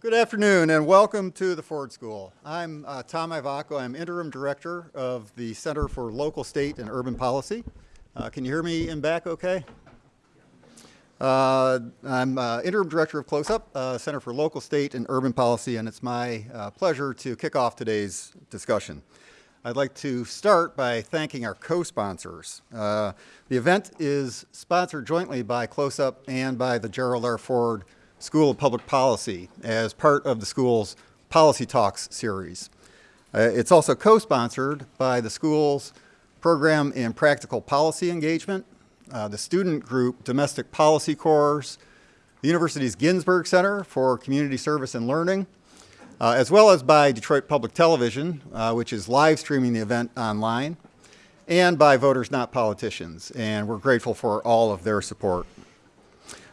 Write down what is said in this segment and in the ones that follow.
Good afternoon and welcome to the Ford School. I'm uh, Tom Ivacko. I'm Interim Director of the Center for Local, State, and Urban Policy. Uh, can you hear me in back okay? Uh, I'm uh, Interim Director of CLOSUP, uh, Center for Local, State, and Urban Policy, and it's my uh, pleasure to kick off today's discussion. I'd like to start by thanking our co-sponsors. the event is sponsored jointly by CLOSUP and by the Gerald R. Ford School of Public Policy as part of the school's Policy Talks series. Uh, it's also co-sponsored by the school's Program in Practical Policy Engagement, uh, the student group Domestic Policy Corps, the university's Ginsberg Center for Community Service and Learning, uh, as well as by Detroit Public Television, uh, which is live streaming the event online, and by Voters Not Politicians. And we're grateful for all of their support.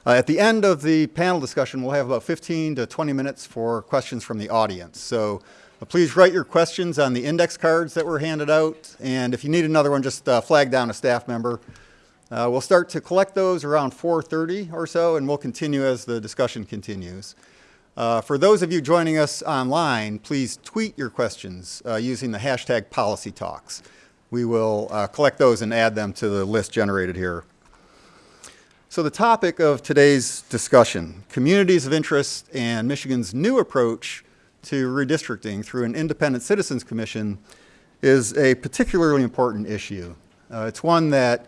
Uh, at the end of the panel discussion, we'll have about 15 to 20 minutes for questions from the audience. So uh, please write your questions on the index cards that were handed out. And if you need another one, just uh, flag down a staff member. Uh, we'll start to collect those around 4.30 or so, and we'll continue as the discussion continues. Uh, for those of you joining us online, please tweet your questions uh, using the hashtag PolicyTalks. We will collect those and add them to the list generated here. So the topic of today's discussion, communities of interest and Michigan's new approach to redistricting through an independent citizens commission is a particularly important issue. Uh, it's one that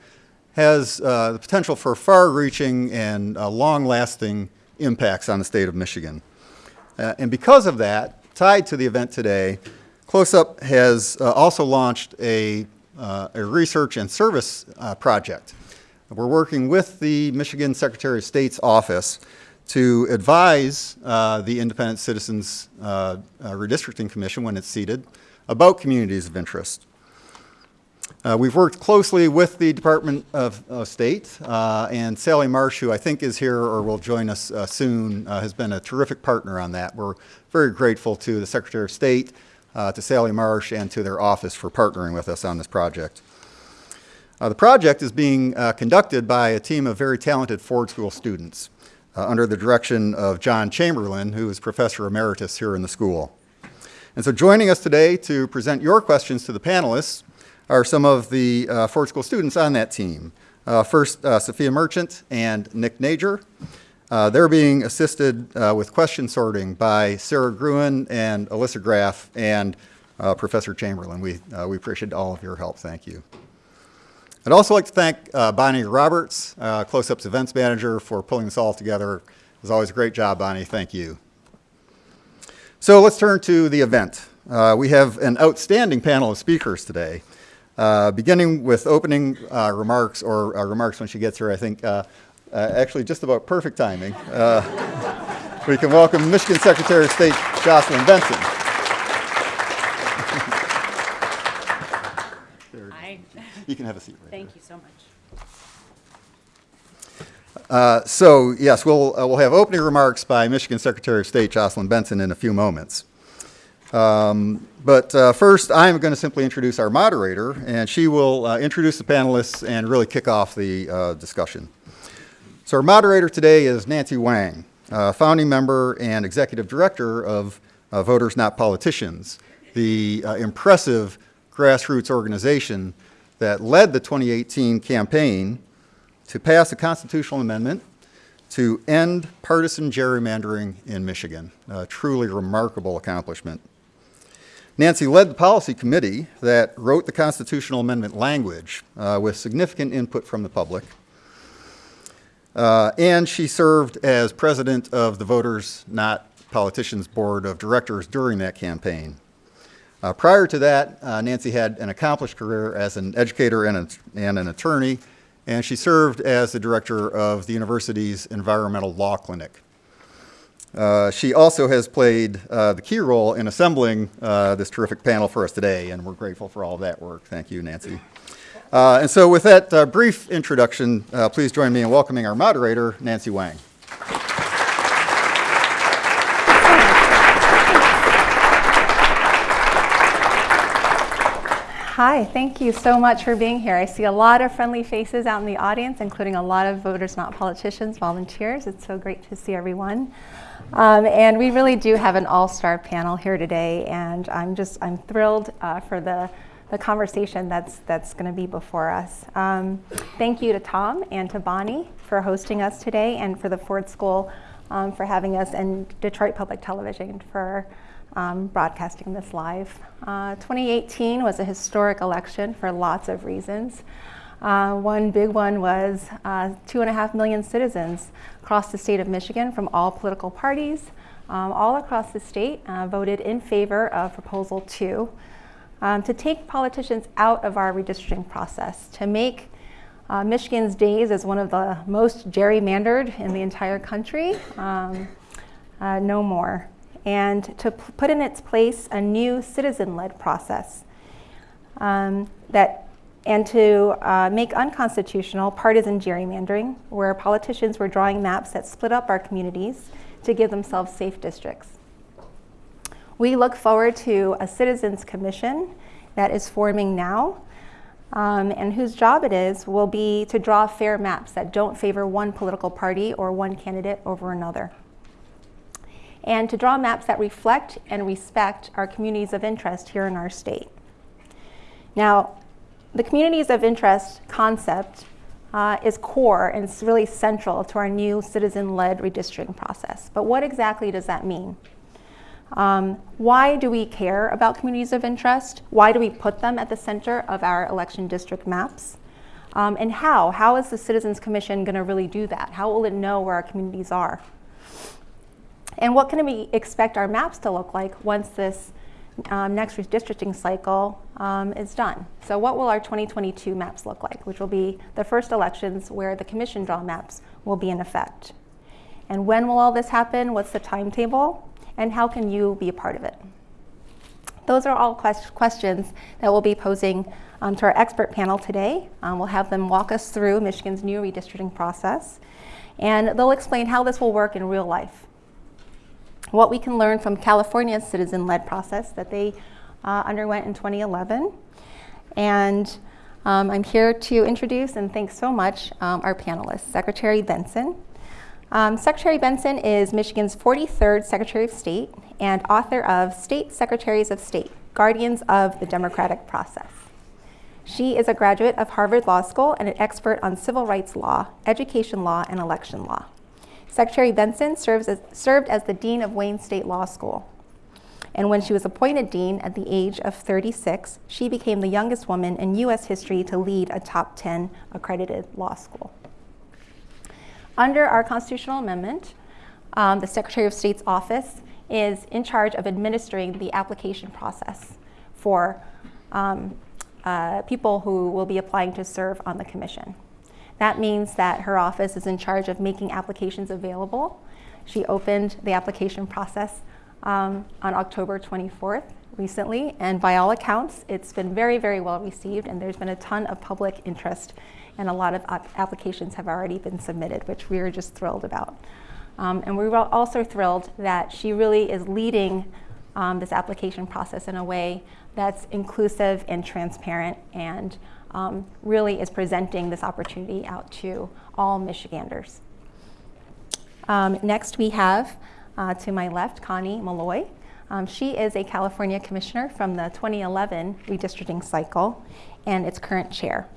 has uh, the potential for far-reaching and uh, long-lasting impacts on the state of Michigan. Uh, and because of that, tied to the event today, CLOSUP has uh, also launched a, uh, a research and service project we're working with the Michigan Secretary of State's office to advise uh, the Independent Citizens uh, uh, Redistricting Commission when it's seated about communities of interest. Uh, we've worked closely with the Department of, of State uh, and Sally Marsh, who I think is here or will join us uh, soon, has been a terrific partner on that. We're very grateful to the Secretary of State, to Sally Marsh, and to their office for partnering with us on this project. Uh, the project is being uh, conducted by a team of very talented Ford School students uh, under the direction of John Chamberlin, who is Professor Emeritus here in the school. And so joining us today to present your questions to the panelists are some of the uh, Ford School students on that team. Uh, first, uh, Sophia Merchant and Nick Nager. they're being assisted with question sorting by Sarah Gruen and Alyssa Graff and Professor Chamberlin. We, we appreciate all of your help. Thank you. I'd also like to thank uh, Bonnie Roberts, uh, CLOSUP's events manager, for pulling this all together. It was always a great job, Bonnie. Thank you. So let's turn to the event. Uh, we have an outstanding panel of speakers today, uh, beginning with opening uh, remarks, or uh, remarks when she gets here, I think, actually just about perfect timing. we can welcome Michigan Secretary of State Jocelyn Benson. You can have a seat. Right Thank you so much. Uh, so yes, we'll, uh, we'll have opening remarks by Michigan Secretary of State Jocelyn Benson in a few moments. Um, but uh, first, I'm going to simply introduce our moderator, and she will uh, introduce the panelists and really kick off the uh, discussion. So our moderator today is Nancy Wang, uh, founding member and executive director of Voters Not Politicians, the impressive grassroots organization that led the 2018 campaign to pass a constitutional amendment to end partisan gerrymandering in Michigan. A truly remarkable accomplishment. Nancy led the policy committee that wrote the constitutional amendment language uh, with significant input from the public. Uh, and she served as president of the Voters Not Politicians Board of Directors during that campaign. Uh, prior to that, uh, Nancy had an accomplished career as an educator and, a, and, an attorney, and she served as the director of the university's environmental law clinic. Uh, she also has played uh, the key role in assembling uh, this terrific panel for us today, and we're grateful for all that work. Thank you, Nancy. Uh, and so with that brief introduction, please join me in welcoming our moderator, Nancy Wang. Hi, thank you so much for being here. I see a lot of friendly faces out in the audience, including a lot of voters, not politicians, volunteers. It's so great to see everyone. Um, and we really do have an all-star panel here today, and I'm just I'm thrilled uh, for the the conversation that's that's going to be before us. Um, thank you to Tom and to Bonnie for hosting us today, and for the Ford School um, for having us, and Detroit Public Television for um, broadcasting this live. Uh, 2018 was a historic election for lots of reasons. Uh, one big one was uh, two and a half million citizens across the state of Michigan from all political parties, um, all across the state, uh, voted in favor of Proposal 2 um, to take politicians out of our redistricting process, to make uh, Michigan's days as one of the most gerrymandered in the entire country um, uh, no more, and to put in its place a new citizen-led process um, that and to uh, make unconstitutional partisan gerrymandering, where politicians were drawing maps that split up our communities to give themselves safe districts. We look forward to a citizens commission that is forming now um, and whose job it is will be to draw fair maps that don't favor one political party or one candidate over another. And to draw maps that reflect and respect our communities of interest here in our state. Now, the communities of interest concept uh, is core and it's really central to our new citizen-led redistricting process. But what exactly does that mean? Um, why do we care about communities of interest? Why do we put them at the center of our election district maps? Um, and how? How is the Citizens Commission going to really do that? How will it know where our communities are? And what can we expect our maps to look like once this um, next redistricting cycle um, is done. So what will our 2022 maps look like, which will be the first elections where the commission draw maps will be in effect. And when will all this happen? What's the timetable? And how can you be a part of it? Those are all quest questions that we'll be posing um, to our expert panel today. Um, we'll have them walk us through Michigan's new redistricting process. And they'll explain how this will work in real life what we can learn from California's citizen-led process that they uh, underwent in 2011. And um, I'm here to introduce and thank so much um, our panelists, Secretary Benson. Um, Secretary Benson is Michigan's 43rd Secretary of State and author of State Secretaries of State, Guardians of the Democratic Process. She is a graduate of Harvard Law School and an expert on civil rights law, education law, and election law. Secretary Benson serves as, served as the Dean of Wayne State Law School. And when she was appointed dean at the age of 36, she became the youngest woman in U.S. history to lead a top 10 accredited law school. Under our constitutional amendment, um, the Secretary of State's office is in charge of administering the application process for um, uh, people who will be applying to serve on the commission. That means that her office is in charge of making applications available. She opened the application process um, on October 24th recently, and by all accounts, it's been very, very well received, and there's been a ton of public interest, and a lot of applications have already been submitted, which we are just thrilled about. Um, and we are also thrilled that she really is leading um, this application process in a way that's inclusive and transparent and um, really is presenting this opportunity out to all Michiganders. Um, next we have, uh, to my left, Connie Malloy. Um, she is a California commissioner from the 2011 redistricting cycle and its current chair.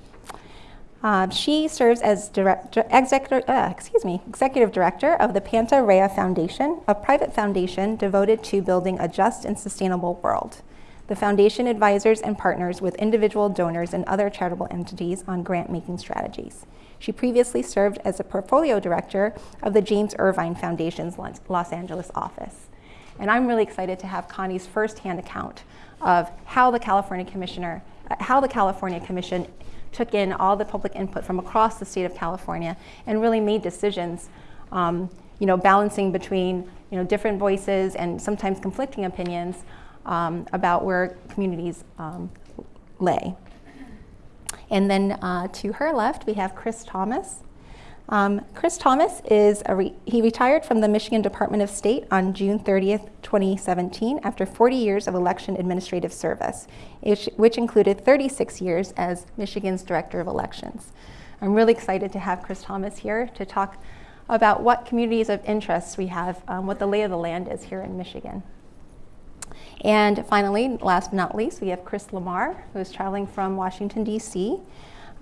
Uh, she serves as executive, uh, excuse me, executive director of the Panta Rhea Foundation, a private foundation devoted to building a just and sustainable world. The foundation advisors and partners with individual donors and other charitable entities on grant-making strategies. She previously served as a portfolio director of the James Irvine Foundation's Los Angeles office. And I'm really excited to have Connie's firsthand account of how the California Commissioner, uh, how the California Commission took in all the public input from across the state of California and really made decisions, um, you know, balancing between, you know, different voices and sometimes conflicting opinions um, about where communities um, lay. And then uh, to her left, we have Chris Thomas. Um, Chris Thomas is a re- he retired from the Michigan Department of State on June 30th, 2017, after 40 years of election administrative service, which, which included 36 years as Michigan's Director of Elections. I'm really excited to have Chris Thomas here to talk about what communities of interest we have, um, what the lay of the land is here in Michigan. And finally, last but not least, we have Chris Lamar, who is traveling from Washington, D.C.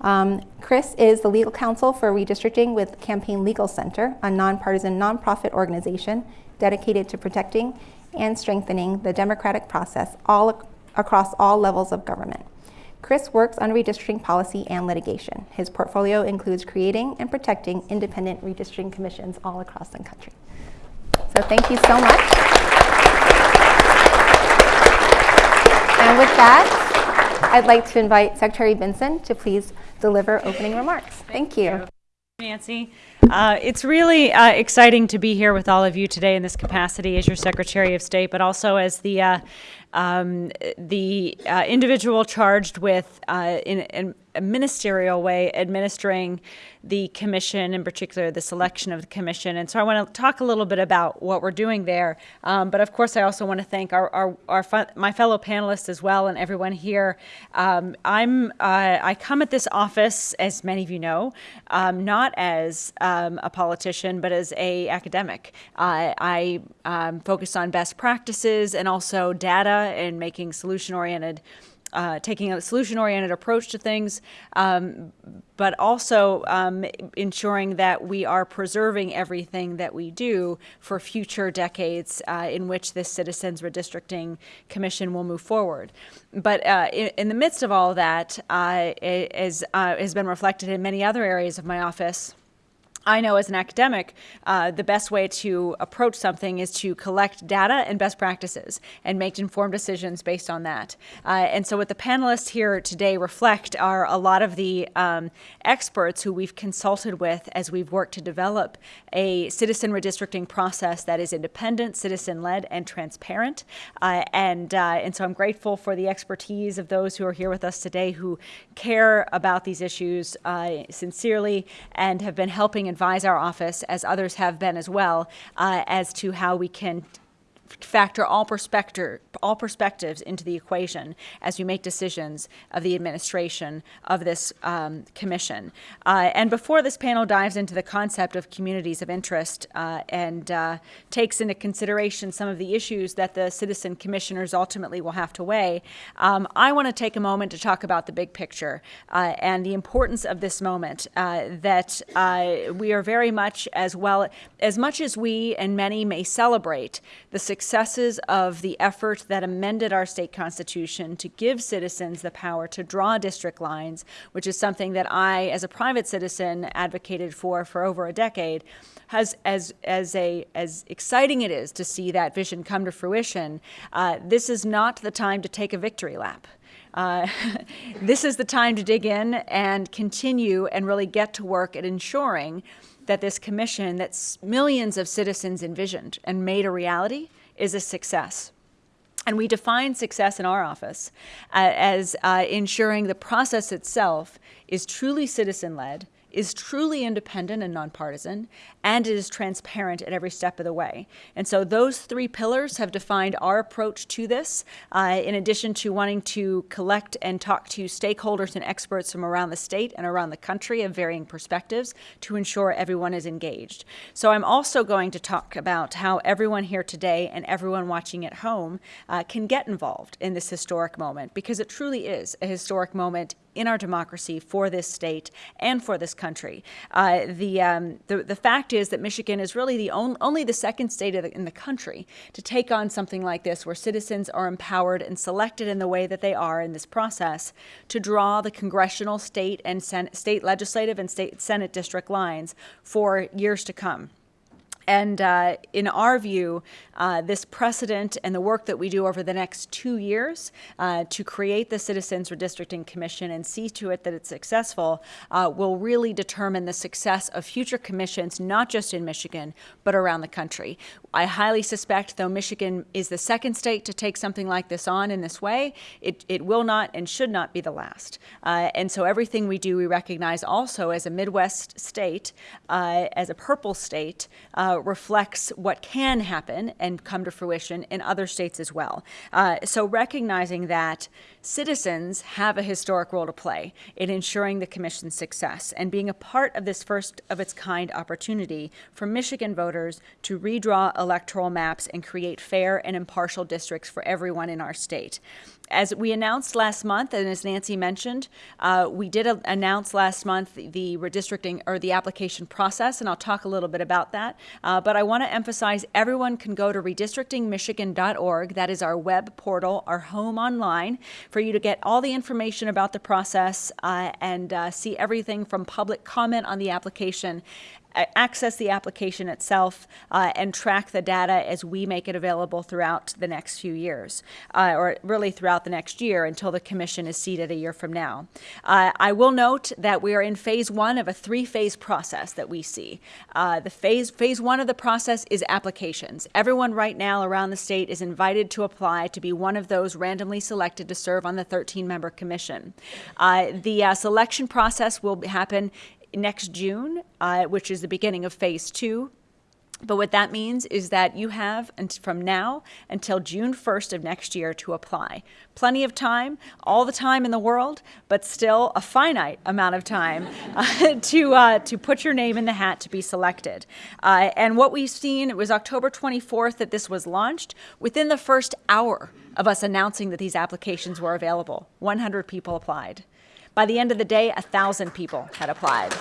Um, Chris is the legal counsel for redistricting with Campaign Legal Center, a nonpartisan nonprofit organization dedicated to protecting and strengthening the democratic process all ac- across all levels of government. Chris works on redistricting policy and litigation. His portfolio includes creating and protecting independent redistricting commissions all across the country. So thank you so much. And with that, I'd like to invite Secretary Benson to please deliver opening remarks. Thank you. Nancy. Uh, it's really uh, exciting to be here with all of you today in this capacity as your Secretary of State, but also as the uh, um, the uh, individual charged with, uh, in, in, ministerial way, administering the commission, in particular the selection of the commission. And so I want to talk a little bit about what we're doing there. Um, but of course, I also want to thank our, our, our my fellow panelists as well and everyone here. Um, I'm uh, I come at this office, as many of you know, um, not as um, a politician, but as a academic. Uh, I um, focus on best practices and also data and making solution-oriented, uh, taking a solution-oriented approach to things, um, but also um, ensuring that we are preserving everything that we do for future decades uh, in which this Citizens Redistricting Commission will move forward. But uh, in, in, the midst of all that, uh, as uh, has been reflected in many other areas of my office, I know as an academic, uh, the best way to approach something is to collect data and best practices and make informed decisions based on that. Uh, and so what the panelists here today reflect are a lot of the um, experts who we've consulted with as we've worked to develop a citizen redistricting process that is independent, citizen-led, and transparent. Uh, and, uh, and so I'm grateful for the expertise of those who are here with us today who care about these issues uh, sincerely and have been helping advise our office, as others have been as well, uh, as to how we can factor all perspective, all perspectives into the equation as we make decisions of the administration of this um, commission. Uh, and before this panel dives into the concept of communities of interest uh, and uh, takes into consideration some of the issues that the citizen commissioners ultimately will have to weigh, um, I want to take a moment to talk about the big picture uh, and the importance of this moment uh, that uh, we are very much as well, as much as we and many may celebrate the successes of the effort that amended our state constitution to give citizens the power to draw district lines, which is something that I, as a private citizen, advocated for for over a decade, has as as a as exciting it is to see that vision come to fruition. Uh, this is not the time to take a victory lap. Uh, this is the time to dig in and continue and really get to work at ensuring that this commission that millions of citizens envisioned and made a reality is a success. And we define success in our office uh, as uh, ensuring the process itself is truly citizen-led, is truly independent and nonpartisan, and it is transparent at every step of the way. And so those three pillars have defined our approach to this, uh, in addition to wanting to collect and talk to stakeholders and experts from around the state and around the country of varying perspectives to ensure everyone is engaged. So I'm also going to talk about how everyone here today and everyone watching at home uh, can get involved in this historic moment, because it truly is a historic moment in our democracy for this state and for this country. Uh, the, um, the, the fact is that Michigan is really the on, only the second state the, in the country to take on something like this, where citizens are empowered and selected in the way that they are in this process to draw the congressional, state, and sen state legislative and state senate district lines for years to come. And uh, in our view, uh, this precedent and the work that we do over the next two years uh, to create the Citizens Redistricting Commission and see to it that it's successful uh, will really determine the success of future commissions, not just in Michigan, but around the country. I highly suspect, though Michigan is the second state to take something like this on in this way, it, it will not and should not be the last. Uh, and so everything we do, we recognize also as a Midwest state, uh, as a purple state, uh, reflects what can happen and come to fruition in other states as well. Uh, so recognizing that citizens have a historic role to play in ensuring the commission's success and being a part of this first of its kind opportunity for Michigan voters to redraw electoral maps and create fair and impartial districts for everyone in our state. As we announced last month, and as Nancy mentioned, uh, we did a- announce last month the redistricting or the application process, and I'll talk a little bit about that. Uh, but I want to emphasize everyone can go to redistrictingmichigan.org. That is our web portal, our home online, for you to get all the information about the process uh, and uh, see everything from public comment on the application access the application itself uh, and track the data as we make it available throughout the next few years, uh, or really throughout the next year until the commission is seated a year from now. Uh, I will note that we are in phase one of a three-phase process that we see. Uh, the phase phase one of the process is applications. Everyone right now around the state is invited to apply to be one of those randomly selected to serve on the 13-member commission. Uh, the uh, selection process will happen next June, uh, which is the beginning of phase two. But what that means is that you have from now until June 1st of next year to apply. Plenty of time, all the time in the world, but still a finite amount of time uh, to, uh, to put your name in the hat to be selected. Uh, and what we've seen, it was October 24th that this was launched. Within the first hour of us announcing that these applications were available, 100 people applied. By the end of the day, a 1,000 people had applied.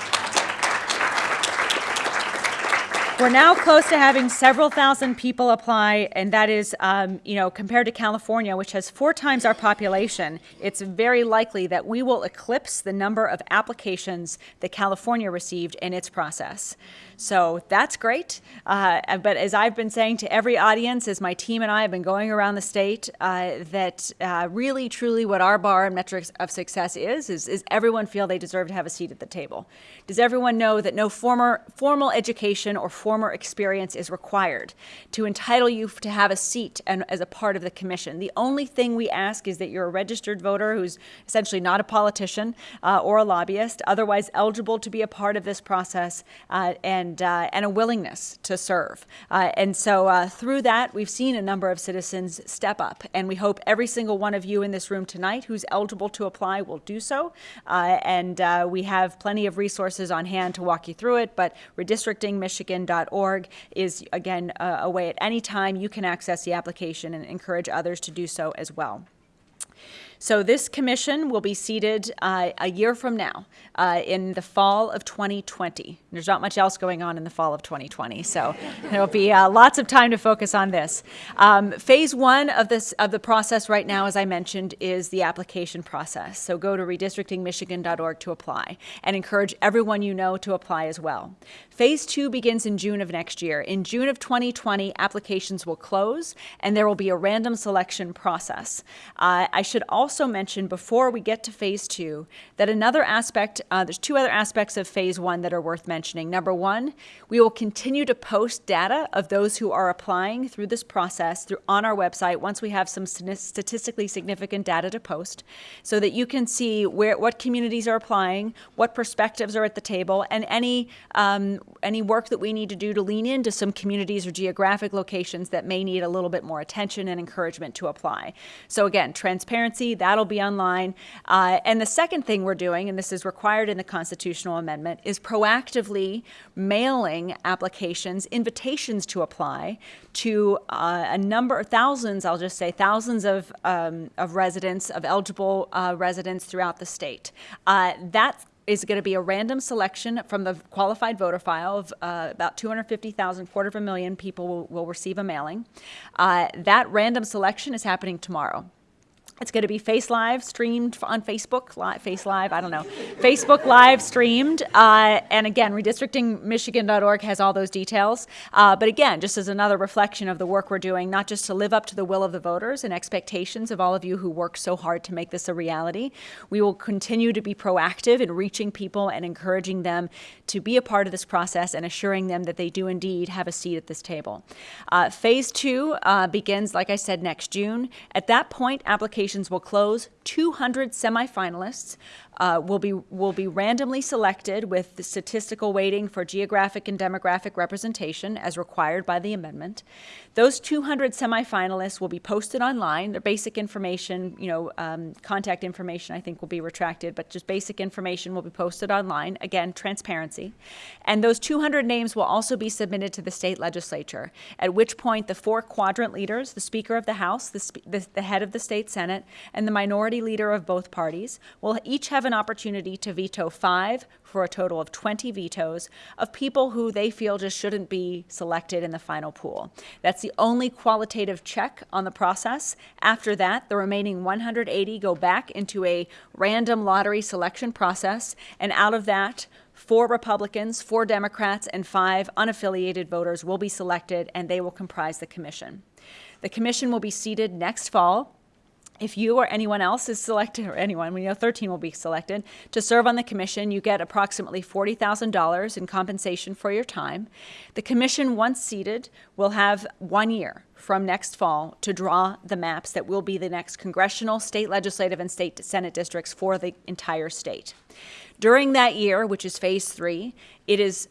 We're now close to having several thousand people apply, and that is, um, you know, compared to California, which has four times our population, it's very likely that we will eclipse the number of applications that California received in its process. So that's great. Uh, but as I've been saying to every audience, as my team and I have been going around the state, uh, that uh, really, truly what our bar and metrics of success is, is, is everyone feel they deserve to have a seat at the table? Does everyone know that no former, formal education or former experience is required to entitle you to have a seat and, as a part of the commission? The only thing we ask is that you're a registered voter who's essentially not a politician uh, or a lobbyist, otherwise eligible to be a part of this process, uh, and and, uh, and a willingness to serve. Uh, and so uh, through that, we've seen a number of citizens step up, and we hope every single one of you in this room tonight who's eligible to apply will do so. Uh, and uh, we have plenty of resources on hand to walk you through it, but redistrictingmichigan.org is, again, a way at any time you can access the application and encourage others to do so as well. So this commission will be seated uh, a year from now uh, in the fall of 2020. There's not much else going on in the fall of 2020, so there'll be uh, lots of time to focus on this. Um, phase one of this of the process right now, as I mentioned, is the application process. So go to redistrictingmichigan.org to apply, and encourage everyone you know to apply as well. Phase two begins in June of next year. In June of 2020, applications will close, and there will be a random selection process. Uh, I should also mention before we get to phase two that another aspect, uh, there's two other aspects of phase one that are worth mentioning. Number one, we will continue to post data of those who are applying through this process through on our website once we have some statistically significant data to post so that you can see where what communities are applying, what perspectives are at the table, and any um, any work that we need to do to lean into some communities or geographic locations that may need a little bit more attention and encouragement to apply. So again, transparency, that'll be online. Uh, and the second thing we're doing, and this is required in the constitutional amendment, is proactively mailing applications, invitations to apply to uh, a number, thousands, I'll just say, thousands of, um, of residents, of eligible uh, residents throughout the state. Uh, that is going to be a random selection from the qualified voter file of uh, about 250,000, quarter of a million people will, will receive a mailing. Uh, that random selection is happening tomorrow. It's going to be Face Live streamed on Facebook, li- Face Live, I don't know, Facebook Live streamed. Uh, and again, redistrictingmichigan.org has all those details. Uh, but again, just as another reflection of the work we're doing, not just to live up to the will of the voters and expectations of all of you who work so hard to make this a reality, we will continue to be proactive in reaching people and encouraging them to be a part of this process and assuring them that they do indeed have a seat at this table. Uh, phase two uh, begins, like I said, next June. At that point, applications will close. 200 semifinalists uh, will be will be randomly selected with the statistical weighting for geographic and demographic representation as required by the amendment. Those 200 semifinalists will be posted online. Their basic information, you know, um, contact information, I think will be retracted, but just basic information will be posted online. Again, transparency. And those 200 names will also be submitted to the state legislature. At which point, the four quadrant leaders, the Speaker of the House, the, the, the head of the state Senate, and the minority leader of both parties will each have an opportunity to veto five for a total of 20 vetoes of people who they feel just shouldn't be selected in the final pool. That's the only qualitative check on the process. After that, the remaining 180 go back into a random lottery selection process, and out of that, Four Republicans, four Democrats, and five unaffiliated voters will be selected, and they will comprise the commission. The commission will be seated next fall if you or anyone else is selected, or anyone, we know 13 will be selected, to serve on the commission, you get approximately $40,000 in compensation for your time. The commission, once seated, will have one year from next fall to draw the maps that will be the next congressional, state legislative, and state senate districts for the entire state. During that year, which is phase three, it is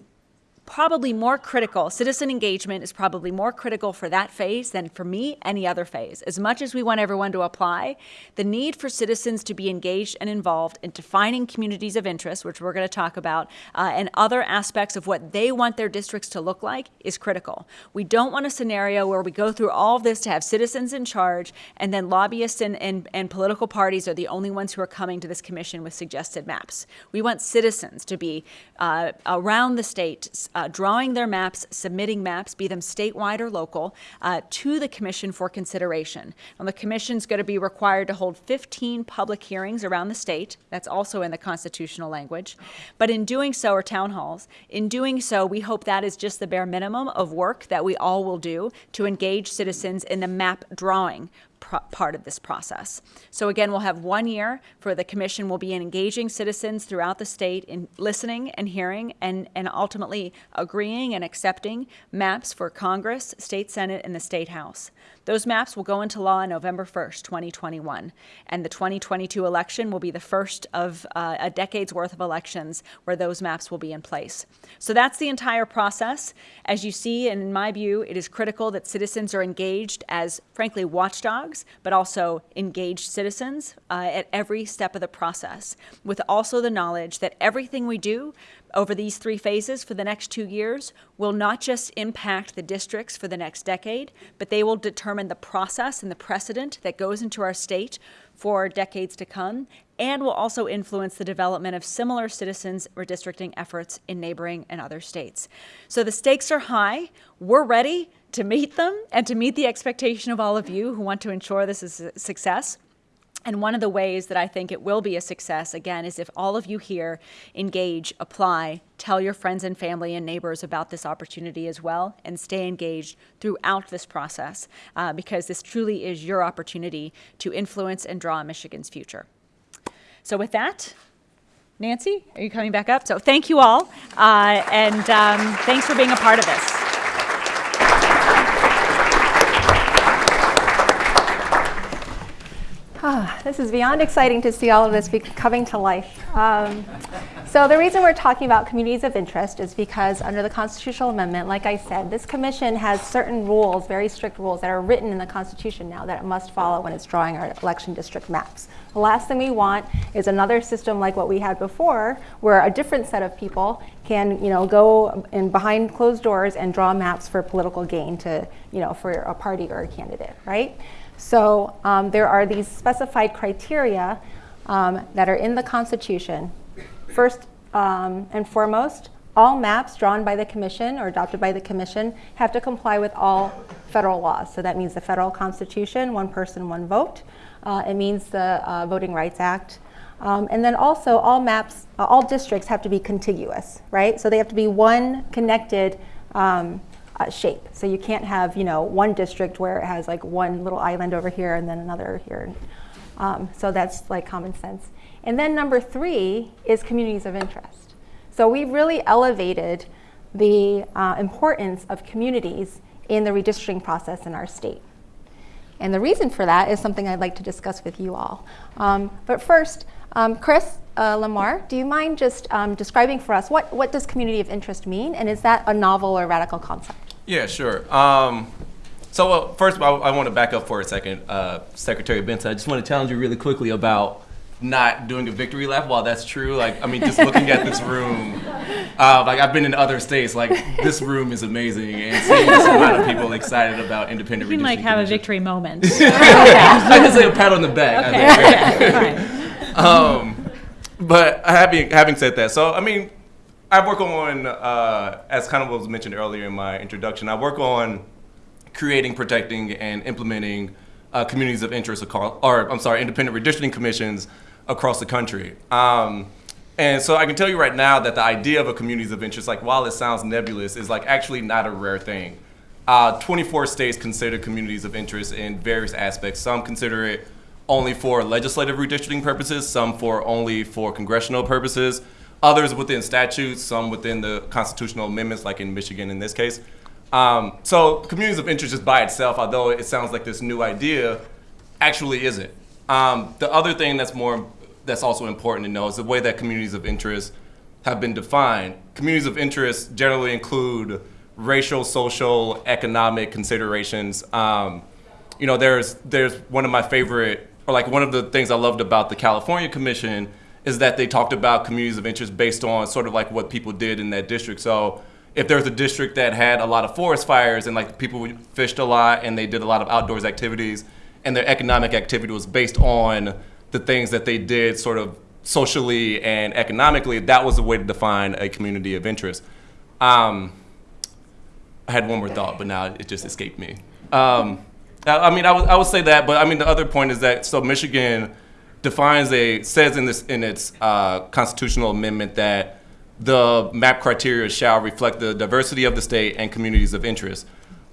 probably more critical, citizen engagement is probably more critical for that phase than for me any other phase. As much as we want everyone to apply, the need for citizens to be engaged and involved in defining communities of interest, which we're going to talk about, uh, and other aspects of what they want their districts to look like is critical. We don't want a scenario where we go through all of this to have citizens in charge and then lobbyists and, and, and political parties are the only ones who are coming to this commission with suggested maps. We want citizens to be uh, around the state uh, drawing their maps, submitting maps, be them statewide or local, uh, to the commission for consideration. And the commission's going to be required to hold 15 public hearings around the state. That's also in the constitutional language. But in doing so, or town halls, in doing so, we hope that is just the bare minimum of work that we all will do to engage citizens in the map drawing part of this process. So again, we'll have one year for the commission will be engaging citizens throughout the state in listening and hearing and, and ultimately agreeing and accepting maps for Congress, state Senate, and the state House. Those maps will go into law on November 1st, 2021. And the 2022 election will be the first of uh, a decade's worth of elections where those maps will be in place. So that's the entire process. As you see, and in my view, it is critical that citizens are engaged as, frankly, watchdogs, but also engaged citizens uh, at every step of the process, with also the knowledge that everything we do over these three phases for the next two years will not just impact the districts for the next decade, but they will determine the process and the precedent that goes into our state for decades to come, and will also influence the development of similar citizens redistricting efforts in neighboring and other states. So the stakes are high. We're ready to meet them and to meet the expectation of all of you who want to ensure this is a success. And one of the ways that I think it will be a success, again, is if all of you here engage, apply, tell your friends and family and neighbors about this opportunity as well, and stay engaged throughout this process, uh, because this truly is your opportunity to influence and draw Michigan's future. So, with that, Nancy, are you coming back up? So, thank you all, uh, and um, thanks for being a part of this. Ah, this is beyond exciting to see all of this coming to life. Um, so the reason we're talking about communities of interest is because under the constitutional amendment, like I said, this commission has certain rules, very strict rules that are written in the Constitution now that it must follow when it's drawing our election district maps. The last thing we want is another system like what we had before, where a different set of people can, you know, go in behind closed doors and draw maps for political gain to, you know, for a party or a candidate, right? So um, there are these specified criteria um, that are in the Constitution. First um, and foremost, all maps drawn by the commission or adopted by the commission have to comply with all federal laws. So that means the federal constitution, one person, one vote. Uh, it means the uh, Voting Rights Act. Um, and then also all maps, uh, all districts have to be contiguous, right? So they have to be one connected um, uh, shape. So you can't have, you know, one district where it has like one little island over here and then another here. Um, so that's like common sense. And then number three is communities of interest. So we've really elevated the uh, importance of communities in the redistricting process in our state. And the reason for that is something I'd like to discuss with you all. Um, but first, um, Chris uh, Lamar, do you mind just um, describing for us what, what does community of interest mean? And is that a novel or radical concept? Yeah, sure. Um, so uh, first of all, I want to back up for a second. Uh, Secretary Benson, I just want to challenge you really quickly about not doing a victory lap. While that's true, like I mean, just looking at this room, uh, like I've been in other states, like this room is amazing, and seeing this amount of people excited about independent. You can like have a victory moment. I can say a pat on the back. I think. Okay, um, but having having said that, so I mean, I work on uh, as kind of was mentioned earlier in my introduction. I work on creating, protecting, and implementing uh, communities of interest across, or I'm sorry, independent redistricting commissions across the country. Um, and so I can tell you right now that the idea of a communities of interest, like while it sounds nebulous, is like actually not a rare thing. Uh, 24 states consider communities of interest in various aspects. Some consider it only for legislative redistricting purposes, some for only for congressional purposes, others within statutes, some within the constitutional amendments, like in Michigan in this case. Um, so communities of interest just by itself, although it sounds like this new idea, actually isn't. Um, the other thing that's more that's also important to know is the way that communities of interest have been defined. Communities of interest generally include racial, social, economic considerations. Um, you know, there's there's one of my favorite, or like one of the things I loved about the California Commission is that they talked about communities of interest based on sort of like what people did in that district. So if there's a district that had a lot of forest fires and like people fished a lot and they did a lot of outdoors activities and their economic activity was based on the things that they did sort of socially and economically, that was a way to define a community of interest. Um, I had one more thought, but now it just escaped me. Um, I, I mean, I would, I would say that, but I mean, the other point is that so Michigan defines a says in this in its uh, constitutional amendment that the map criteria shall reflect the diversity of the state and communities of interest.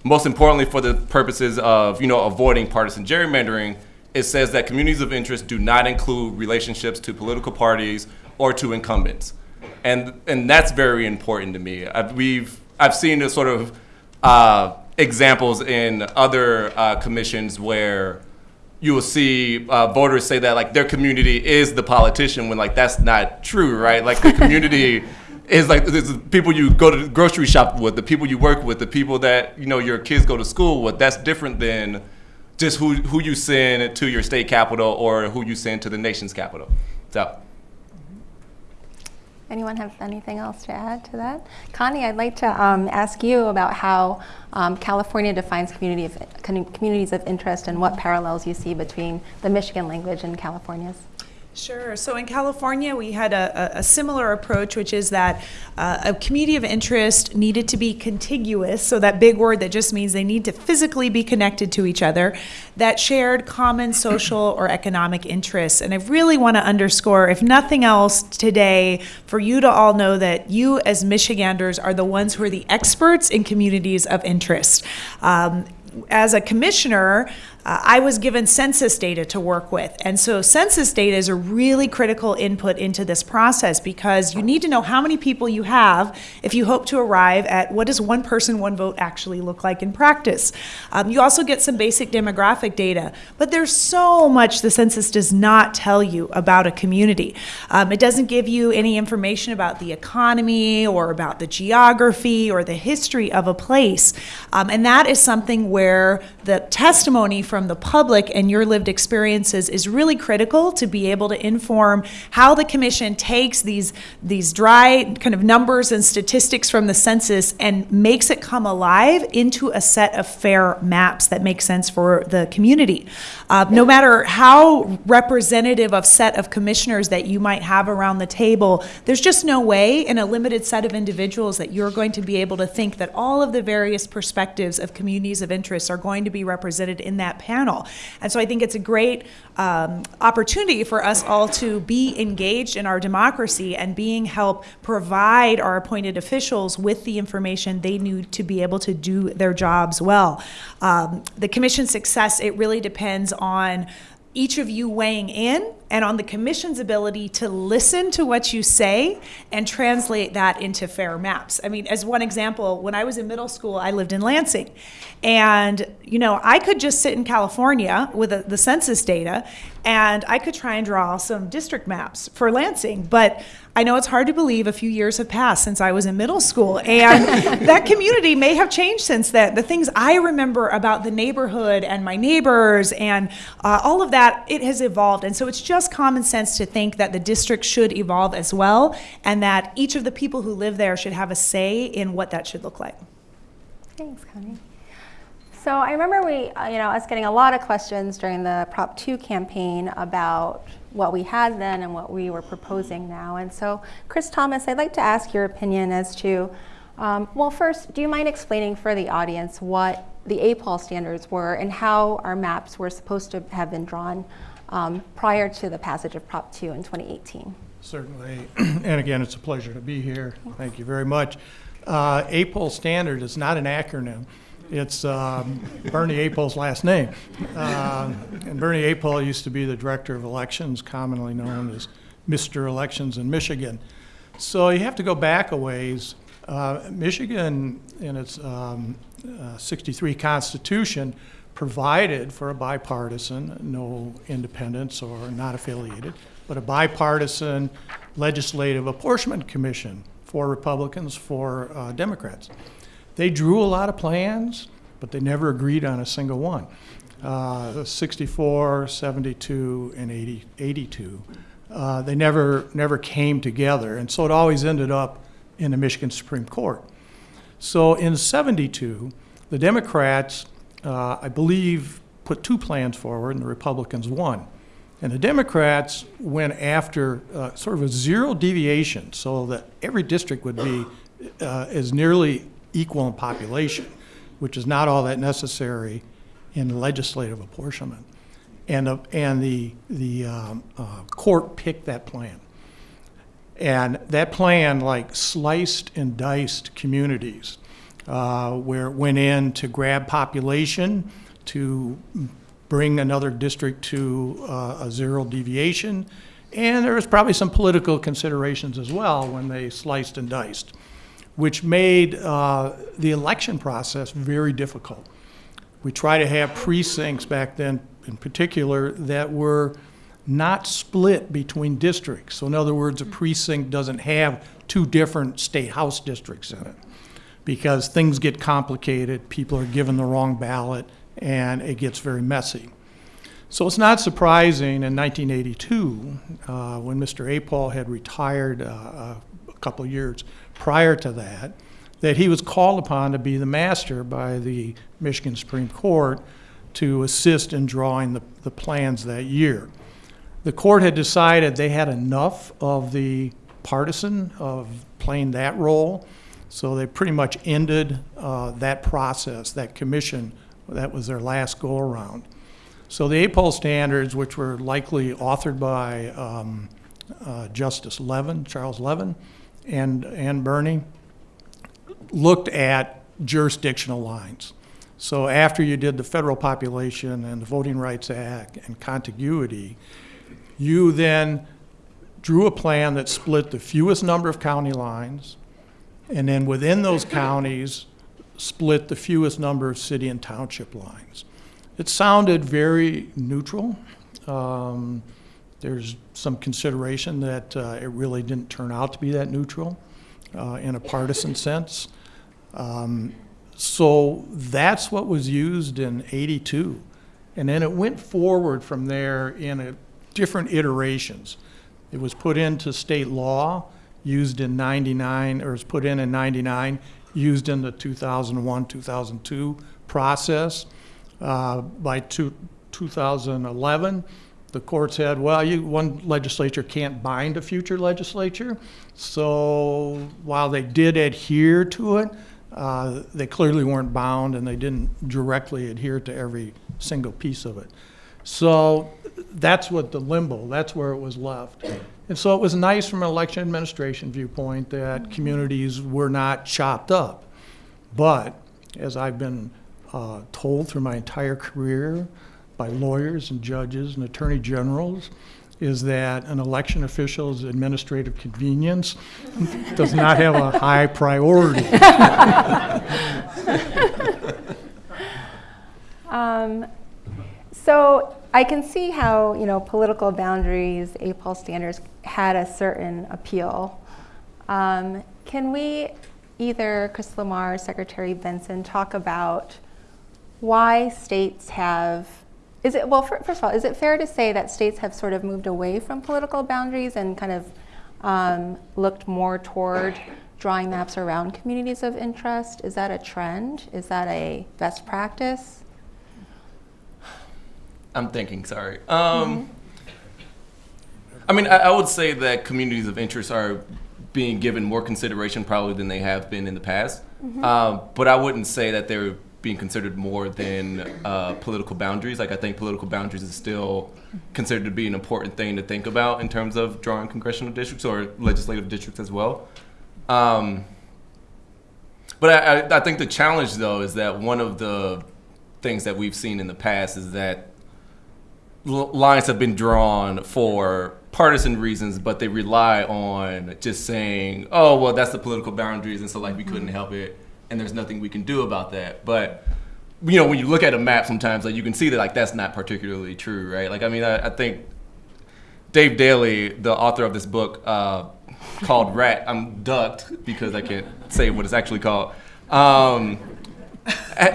Most importantly, for the purposes of you know avoiding partisan gerrymandering, it says that communities of interest do not include relationships to political parties or to incumbents, and and that's very important to me. I've, we've I've seen this sort of uh, examples in other uh, commissions where you will see uh, voters say that like their community is the politician when like that's not true, right? Like the community is like this is people you go to the grocery shop with, the people you work with, the people that you know your kids go to school with. That's different than just who who you send to your state capital or who you send to the nation's capital. So. Anyone have anything else to add to that? Connie, I'd like to um, ask you about how um, California defines community of, communities of interest and what parallels you see between the Michigan language and California's. Sure. So in California, we had a, a, similar approach, which is that uh, a community of interest needed to be contiguous. So that big word that just means they need to physically be connected to each other, that shared common social or economic interests. And I really want to underscore, if nothing else today, for you to all know that you as Michiganders are the ones who are the experts in communities of interest. Um, as a commissioner, uh, I was given census data to work with. And so, census data is a really critical input into this process because you need to know how many people you have if you hope to arrive at what does one person, one vote actually look like in practice. Um, you also get some basic demographic data, but there's so much the census does not tell you about a community. Um, it doesn't give you any information about the economy or about the geography or the history of a place. Um, and that is something where where the testimony from the public and your lived experiences is really critical to be able to inform how the commission takes these these dry kind of numbers and statistics from the census and makes it come alive into a set of fair maps that make sense for the community. Uh, no matter how representative of set of commissioners that you might have around the table, there's just no way in a limited set of individuals that you're going to be able to think that all of the various perspectives of communities of interest are going to be represented in that panel. And so I think it's a great um, opportunity for us all to be engaged in our democracy and being help provide our appointed officials with the information they need to be able to do their jobs well. Um, the commission's success, it really depends on each of you weighing in and on the commission's ability to listen to what you say and translate that into fair maps. I mean, as one example, when I was in middle school, I lived in Lansing. And, you know, I could just sit in California with the, the census data and I could try and draw some district maps for Lansing. But I know it's hard to believe a few years have passed since I was in middle school. And that community may have changed since then. The things I remember about the neighborhood and my neighbors and uh, all of that, it has evolved. And so it's just common sense to think that the district should evolve as well and that each of the people who live there should have a say in what that should look like. Thanks, Connie. So I remember we, uh, you know, us getting a lot of questions during the Prop 2 campaign about what we had then and what we were proposing now. And so, Chris Thomas, I'd like to ask your opinion as to, um, well, first, do you mind explaining for the audience what the APOL standards were and how our maps were supposed to have been drawn um, prior to the passage of Prop 2 in 2018? Certainly. And again, it's a pleasure to be here. Thank you very much. Uh, APOL standard is not an acronym. It's um, Bernie Apol's last name. Uh, and Bernie Apol used to be the director of elections, commonly known as Mr. Elections in Michigan. So you have to go back a ways. Uh, Michigan, in its um, uh, 63 Constitution, provided for a bipartisan, no independents or not affiliated, but a bipartisan legislative apportionment commission for Republicans, for uh, Democrats. They drew a lot of plans, but they never agreed on a single one. Uh, 64, 72, and 80, 82. Uh, they never, never came together, and so it always ended up in the Michigan Supreme Court. So in 72, the Democrats, uh, I believe, put two plans forward, and the Republicans won. And the Democrats went after uh, sort of a zero deviation, so that every district would be uh, as nearly equal in population, which is not all that necessary in legislative apportionment. And, uh, and the, the um, uh, court picked that plan. And that plan, like, sliced and diced communities, uh, where it went in to grab population, to bring another district to uh, a zero deviation, and there was probably some political considerations as well when they sliced and diced which made uh, the election process very difficult. We try to have precincts back then, in particular, that were not split between districts. So, in other words, a precinct doesn't have two different state house districts in it because things get complicated, people are given the wrong ballot, and it gets very messy. So it's not surprising in 1982, uh, when Mr. Apol had retired uh, a couple years prior to that, that he was called upon to be the master by the Michigan Supreme Court to assist in drawing the, the plans that year. The court had decided they had enough of the partisan of playing that role, so they pretty much ended uh, that process, that commission. That was their last go around. So the APOL standards, which were likely authored by um, uh, Justice Levin, Charles Levin, and, and Bernie looked at jurisdictional lines. So after you did the federal population and the Voting Rights Act and contiguity, you then drew a plan that split the fewest number of county lines, and then within those counties, split the fewest number of city and township lines. It sounded very neutral. Um, there's some consideration that uh, it really didn't turn out to be that neutral uh, in a partisan sense. Um, so that's what was used in 82. And then it went forward from there in a, different iterations. It was put into state law, used in 99, or was put in in 99, used in the 2001, 2002 process. Uh, by two, 2011, the court said, well, you, one legislature can't bind a future legislature. So while they did adhere to it, uh, they clearly weren't bound and they didn't directly adhere to every single piece of it. So that's what the limbo, that's where it was left. And so it was nice from an election administration viewpoint that communities were not chopped up. But as I've been uh, told through my entire career by lawyers and judges and attorney generals, is that an election official's administrative convenience does not have a high priority. Um, so I can see how you know political boundaries, APOL standards had a certain appeal. Um, can we, either Chris Lamar, or Secretary Benson, talk about why states have? Is it well? fir- First of all, is it fair to say that states have sort of moved away from political boundaries and kind of um, looked more toward drawing maps around communities of interest? Is that a trend? Is that a best practice? I'm thinking, sorry. Um, I mean, I, I would say that communities of interest are being given more consideration probably than they have been in the past. Um, but I wouldn't say that they're being considered more than uh, political boundaries. Like, I think political boundaries is still considered to be an important thing to think about in terms of drawing congressional districts or legislative districts as well. Um, but I, I, I think the challenge, though, is that one of the things that we've seen in the past is that lines have been drawn for partisan reasons, but they rely on just saying, "Oh, well, that's the political boundaries," and so like we couldn't help it, and there's nothing we can do about that. But you know, when you look at a map, sometimes like you can see that like that's not particularly true, right? Like I mean, I, I think Dave Daley, the author of this book uh, called Rat, I'm ducked because I can't say what it's actually called. Um,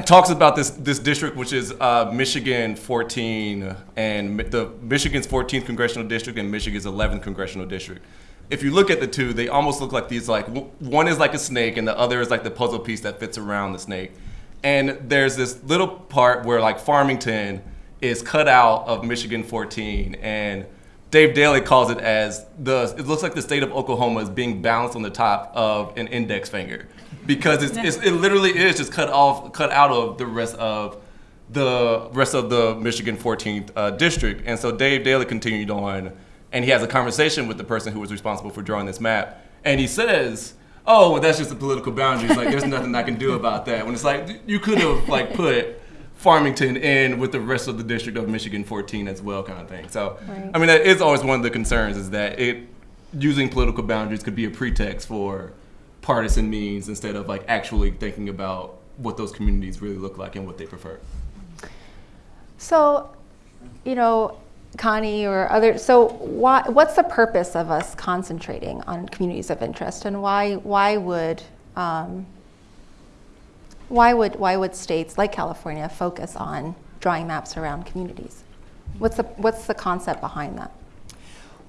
talks about this this district, which is uh, Michigan 14 and the Michigan's 14th congressional district and Michigan's 11th congressional district. If you look at the two, they almost look like these. Like one is like a snake, and the other is like the puzzle piece that fits around the snake. And there's this little part where like Farmington is cut out of Michigan 14, and Dave Daley calls it as the. It looks like the state of Oklahoma is being balanced on the top of an index finger, because it's, it's it literally is just cut off, cut out of the rest of the rest of the Michigan 14th uh, district. And so Dave Daley continued on, and he has a conversation with the person who was responsible for drawing this map, and he says, "Oh, well, that's just the political boundaries. Like, there's nothing I can do about that." When it's like you could have like put Farmington in with the rest of the district of Michigan 14 as well, kind of thing. So, Right. I mean, that is always one of the concerns is that it using political boundaries could be a pretext for partisan means instead of like actually thinking about what those communities really look like and what they prefer. So, you know, Connie or other, so why, what's the purpose of us concentrating on communities of interest and why, why would, um, why would, why would states like California focus on drawing maps around communities? What's the, what's the concept behind that?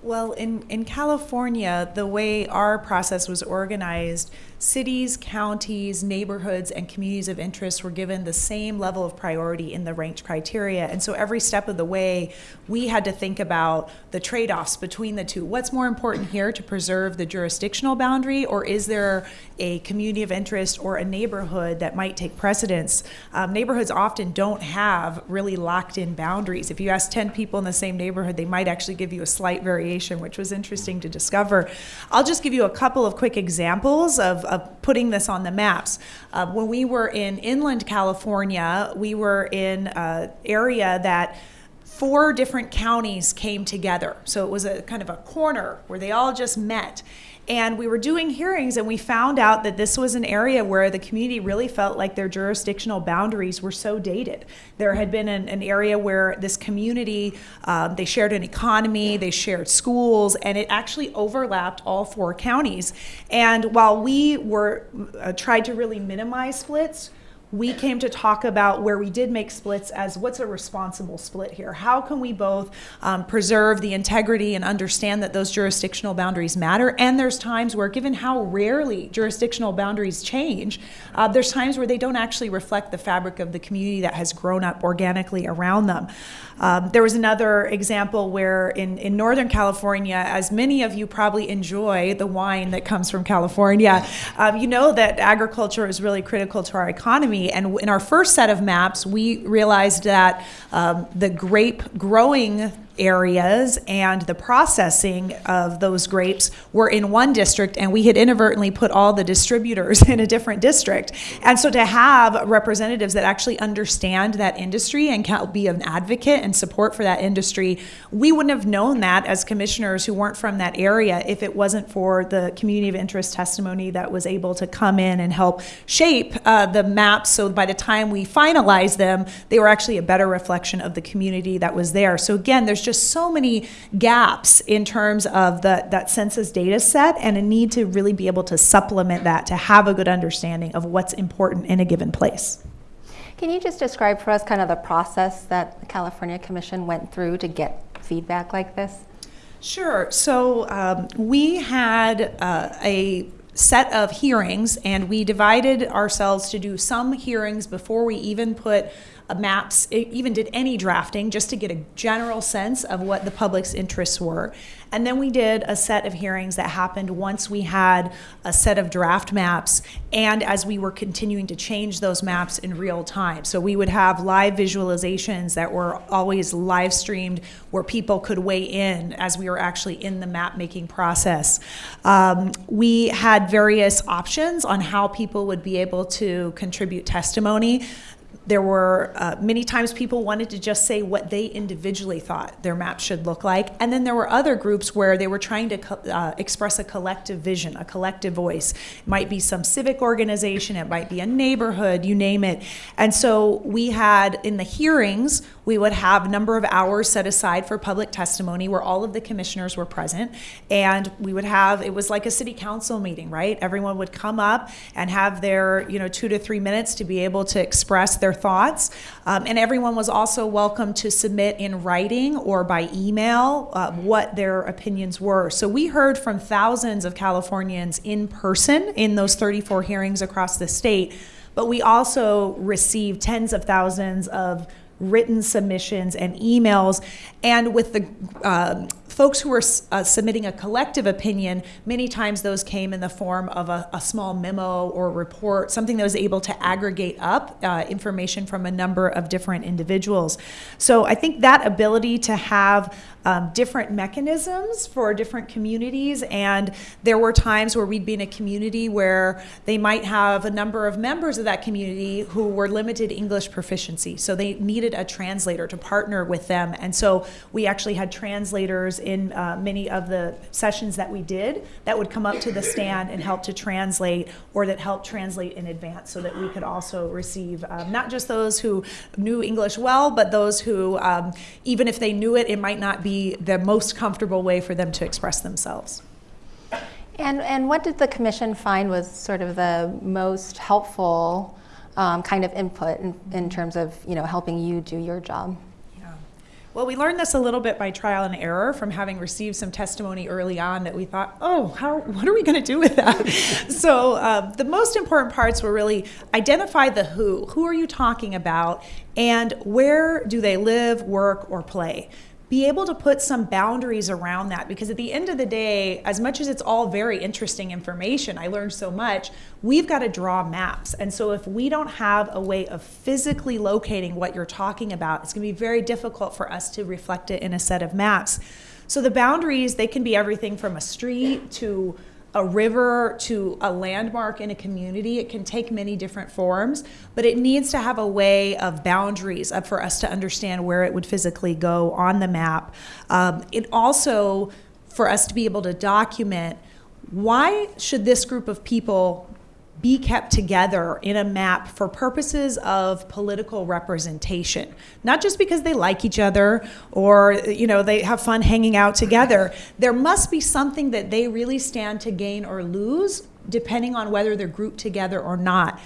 Well, in, in California, the way our process was organized, cities, counties, neighborhoods, and communities of interest were given the same level of priority in the ranked criteria. And so every step of the way, we had to think about the trade offs between the two. What's more important here to preserve the jurisdictional boundary, or is there a community of interest or a neighborhood that might take precedence? Um, neighborhoods often don't have really locked in boundaries. If you ask 10 people in the same neighborhood, they might actually give you a slight variation, which was interesting to discover. I'll just give you a couple of quick examples of, of putting this on the maps. Uh, when we were in inland California, we were in an area that four different counties came together. So it was a kind of a corner where they all just met. And we were doing hearings, and we found out that this was an area where the community really felt like their jurisdictional boundaries were so dated. There had been an, an area where this community, um, they shared an economy, they shared schools, and it actually overlapped all four counties. And while we were uh, tried to really minimize splits, we came to talk about where we did make splits as what's a responsible split here? How can we both um, preserve the integrity and understand that those jurisdictional boundaries matter? And there's times where, given how rarely jurisdictional boundaries change, uh, there's times where they don't actually reflect the fabric of the community that has grown up organically around them. Um, there was another example where in, in Northern California, as many of you probably enjoy the wine that comes from California, um, you know that agriculture is really critical to our economy. And in our first set of maps, we realized that um, the grape growing areas and the processing of those grapes were in one district and we had inadvertently put all the distributors in a different district. And so to have representatives that actually understand that industry and can be an advocate and support for that industry we wouldn't have known that as commissioners who weren't from that area if it wasn't for the community of interest testimony that was able to come in and help shape uh, the maps. So by the time we finalized them they were actually a better reflection of the community that was there. So again there's just so many gaps in terms of the, that census data set and a need to really be able to supplement that to have a good understanding of what's important in a given place. Can you just describe for us kind of the process that the California Commission went through to get feedback like this? Sure. So um, we had uh, a set of hearings and we divided ourselves to do some hearings before we even put maps, e- even did any drafting, just to get a general sense of what the public's interests were. And then we did a set of hearings that happened once we had a set of draft maps and as we were continuing to change those maps in real time. So we would have live visualizations that were always live streamed where people could weigh in as we were actually in the map making process. Um, we had various options on how people would be able to contribute testimony there were uh, many times people wanted to just say what they individually thought their map should look like. And then there were other groups where they were trying to uh, express a collective vision, a collective voice. It might be some civic organization, it might be a neighborhood, you name it. And so we had in the hearings, we would have number of hours set aside for public testimony where all of the commissioners were present. And we would have, it was like a city council meeting, right? Everyone would come up and have their, you know, two to three minutes to be able to express their thoughts. Um, and everyone was also welcome to submit in writing or by email uh, what their opinions were. So we heard from thousands of Californians in person in those 34 hearings across the state. But we also received tens of thousands of written submissions and emails. And with the um, folks who were uh, submitting a collective opinion, many times those came in the form of a, a small memo or report, something that was able to aggregate up uh, information from a number of different individuals. So I think that ability to have um, different mechanisms for different communities, and there were times where we'd be in a community where they might have a number of members of that community who were limited English proficiency, so they needed a translator to partner with them, and so we actually had translators in uh, many of the sessions that we did that would come up to the stand and help to translate or that helped translate in advance so that we could also receive um, not just those who knew English well, but those who, um, even if they knew it, it might not be the most comfortable way for them to express themselves. And, and what did the commission find was sort of the most helpful um, kind of input in, in terms of you know helping you do your job? Well, we learned this a little bit by trial and error from having received some testimony early on that we thought, oh, how, what are we going to do with that? so uh, the most important parts were really identify the who. Who are you talking about? And where do they live, work, or play? Be able to put some boundaries around that because at the end of the day, as much as it's all very interesting information, I learned so much, we've got to draw maps. And so if we don't have a way of physically locating what you're talking about, it's going to be very difficult for us to reflect it in a set of maps. So the boundaries, they can be everything from a street to a river to a landmark in a community. It can take many different forms, but it needs to have a way of boundaries for us to understand where it would physically go on the map. Um, it also, for us to be able to document why should this group of people be kept together in a map for purposes of political representation. Not just because they like each other or you know they have fun hanging out together. There must be something that they really stand to gain or lose depending on whether they're grouped together or not.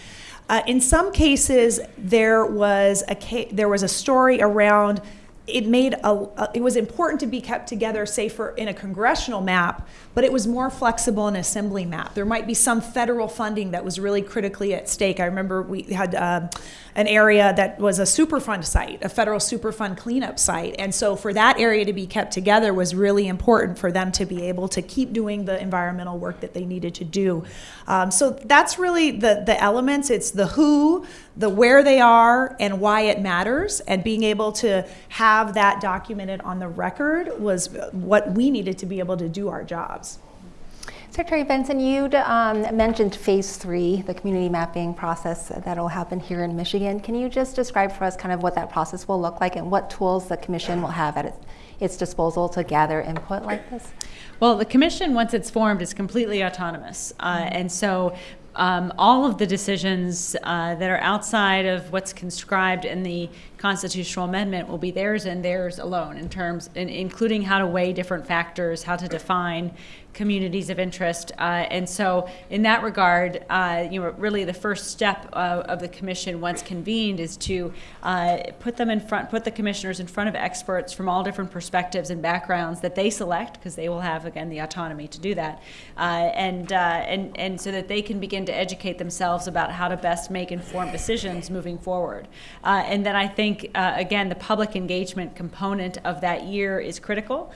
Uh, in some cases, there was a there was a story around it made a, it was important to be kept together say for in a congressional map but it was more flexible in assembly map. There might be some federal funding that was really critically at stake. I remember we had um, an area that was a superfund site a federal superfund cleanup site. And so for that area to be kept together was really important for them to be able to keep doing the environmental work that they needed to do. Um, so that's really the the elements. It's the who the where they are and why it matters. And being able to have that documented on the record was what we needed to be able to do our jobs Secretary Benson, you um, mentioned phase three, the community mapping process that'll happen here in Michigan. Can you just describe for us kind of what that process will look like and what tools the commission will have at its, its disposal to gather input like this? Well, the commission, once it's formed, is completely autonomous. Uh, and so um, all of the decisions uh, that are outside of what's conscribed in the constitutional amendment will be theirs and theirs alone in terms, in, including how to weigh different factors, how to define communities of interest. Uh, and so, in that regard, uh, you know, really the first step uh, of the commission, once convened, is to uh, put them in front, put the commissioners in front of experts from all different perspectives and backgrounds that they select, because they will have again the autonomy to do that, uh, and uh, and and so that they can begin to educate themselves about how to best make informed decisions moving forward. and then I think again the public engagement component of that year is critical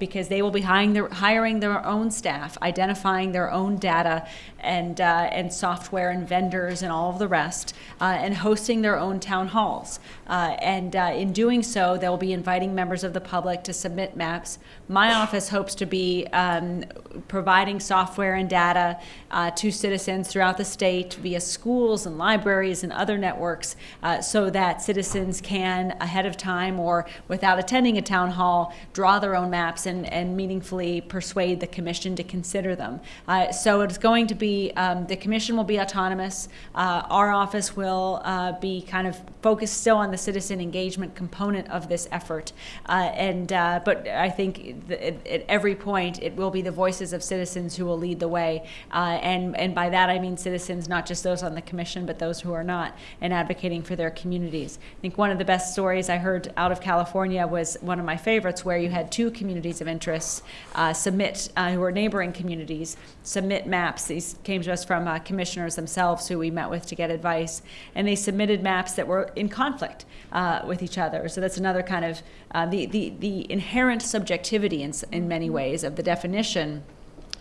because they will be hiring their hiring their own staff, identifying their own data and, uh, and software and vendors and all of the rest, uh, and hosting their own town halls. Uh, and uh, in doing so, they'll be inviting members of the public to submit maps. My office hopes to be um, providing software and data uh, to citizens throughout the state via schools and libraries and other networks uh, so that citizens can, ahead of time or without attending a town hall, draw their own maps and, and meaningfully persuade the commission to consider them. Uh, so it's going to be, um, the commission will be autonomous. Uh, our office will uh, be kind of focused still on the citizen engagement component of this effort. Uh, and, but I think th- at, every point, it will be the voices of citizens who will lead the way. Uh, and, and by that, I mean citizens, not just those on the commission, but those who are not, and advocating for their communities. I think one of the best stories I heard out of California was one of my favorites, where you had two communities of interest uh, submit, uh, who are neighboring communities, submit maps. These came to us from uh, commissioners themselves who we met with to get advice, and they submitted maps that were in conflict uh, with each other. So that's another kind of uh, the, the the inherent subjectivity in, in many ways of the definition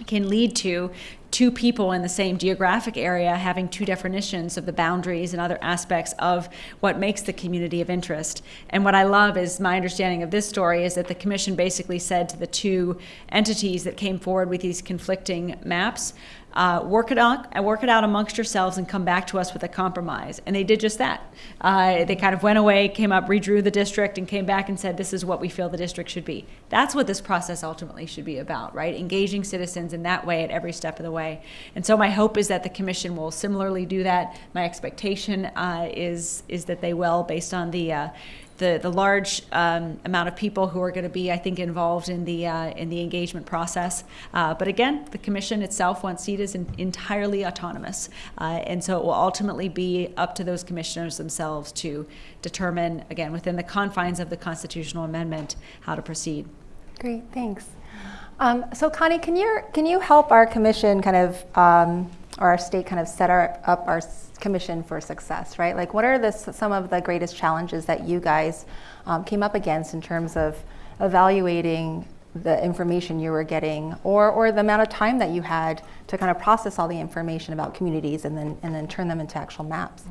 can lead to two people in the same geographic area having two definitions of the boundaries and other aspects of what makes the community of interest. And what I love is my understanding of this story is that the commission basically said to the two entities that came forward with these conflicting maps, uh, work it out, uh, work it out amongst yourselves, and come back to us with a compromise. And they did just that. Uh, they kind of went away, came up, redrew the district, and came back and said, "This is what we feel the district should be." That's what this process ultimately should be about, right? Engaging citizens in that way at every step of the way. And so my hope is that the commission will similarly do that. My expectation uh, is is that they will, based on the uh, the, the large um, amount of people who are going to be, I think, involved in the uh, in the engagement process. Uh, but again, the commission itself, once seated, is in, entirely autonomous, uh, and so it will ultimately be up to those commissioners themselves to determine, again, within the confines of the constitutional amendment, how to proceed. Great, thanks. Um, so Connie, can you can you help our commission kind of um, or our state kind of set our, up our commission for success, right? Like, what are the some of the greatest challenges that you guys um, came up against in terms of evaluating the information you were getting, or or the amount of time that you had to kind of process all the information about communities and then and then turn them into actual maps?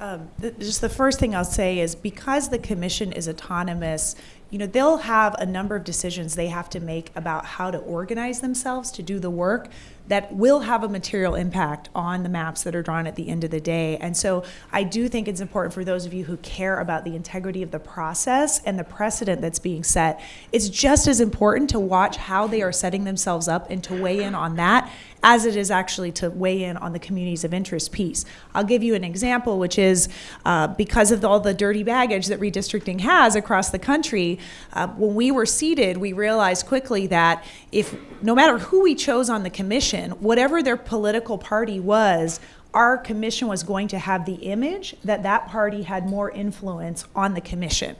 Um, th- just the first thing I'll say is because the commission is autonomous, you know, they'll have a number of decisions they have to make about how to organize themselves to do the work that will have a material impact on the maps that are drawn at the end of the day. And so I do think it's important for those of you who care about the integrity of the process and the precedent that's being set. It's just as important to watch how they are setting themselves up and to weigh in on that as it is actually to weigh in on the communities of interest piece. I'll give you an example, which is uh, because of all the dirty baggage that redistricting has across the country, uh, when we were seated, we realized quickly that if no matter who we chose on the commission, whatever their political party was, our commission was going to have the image that that party had more influence on the commission.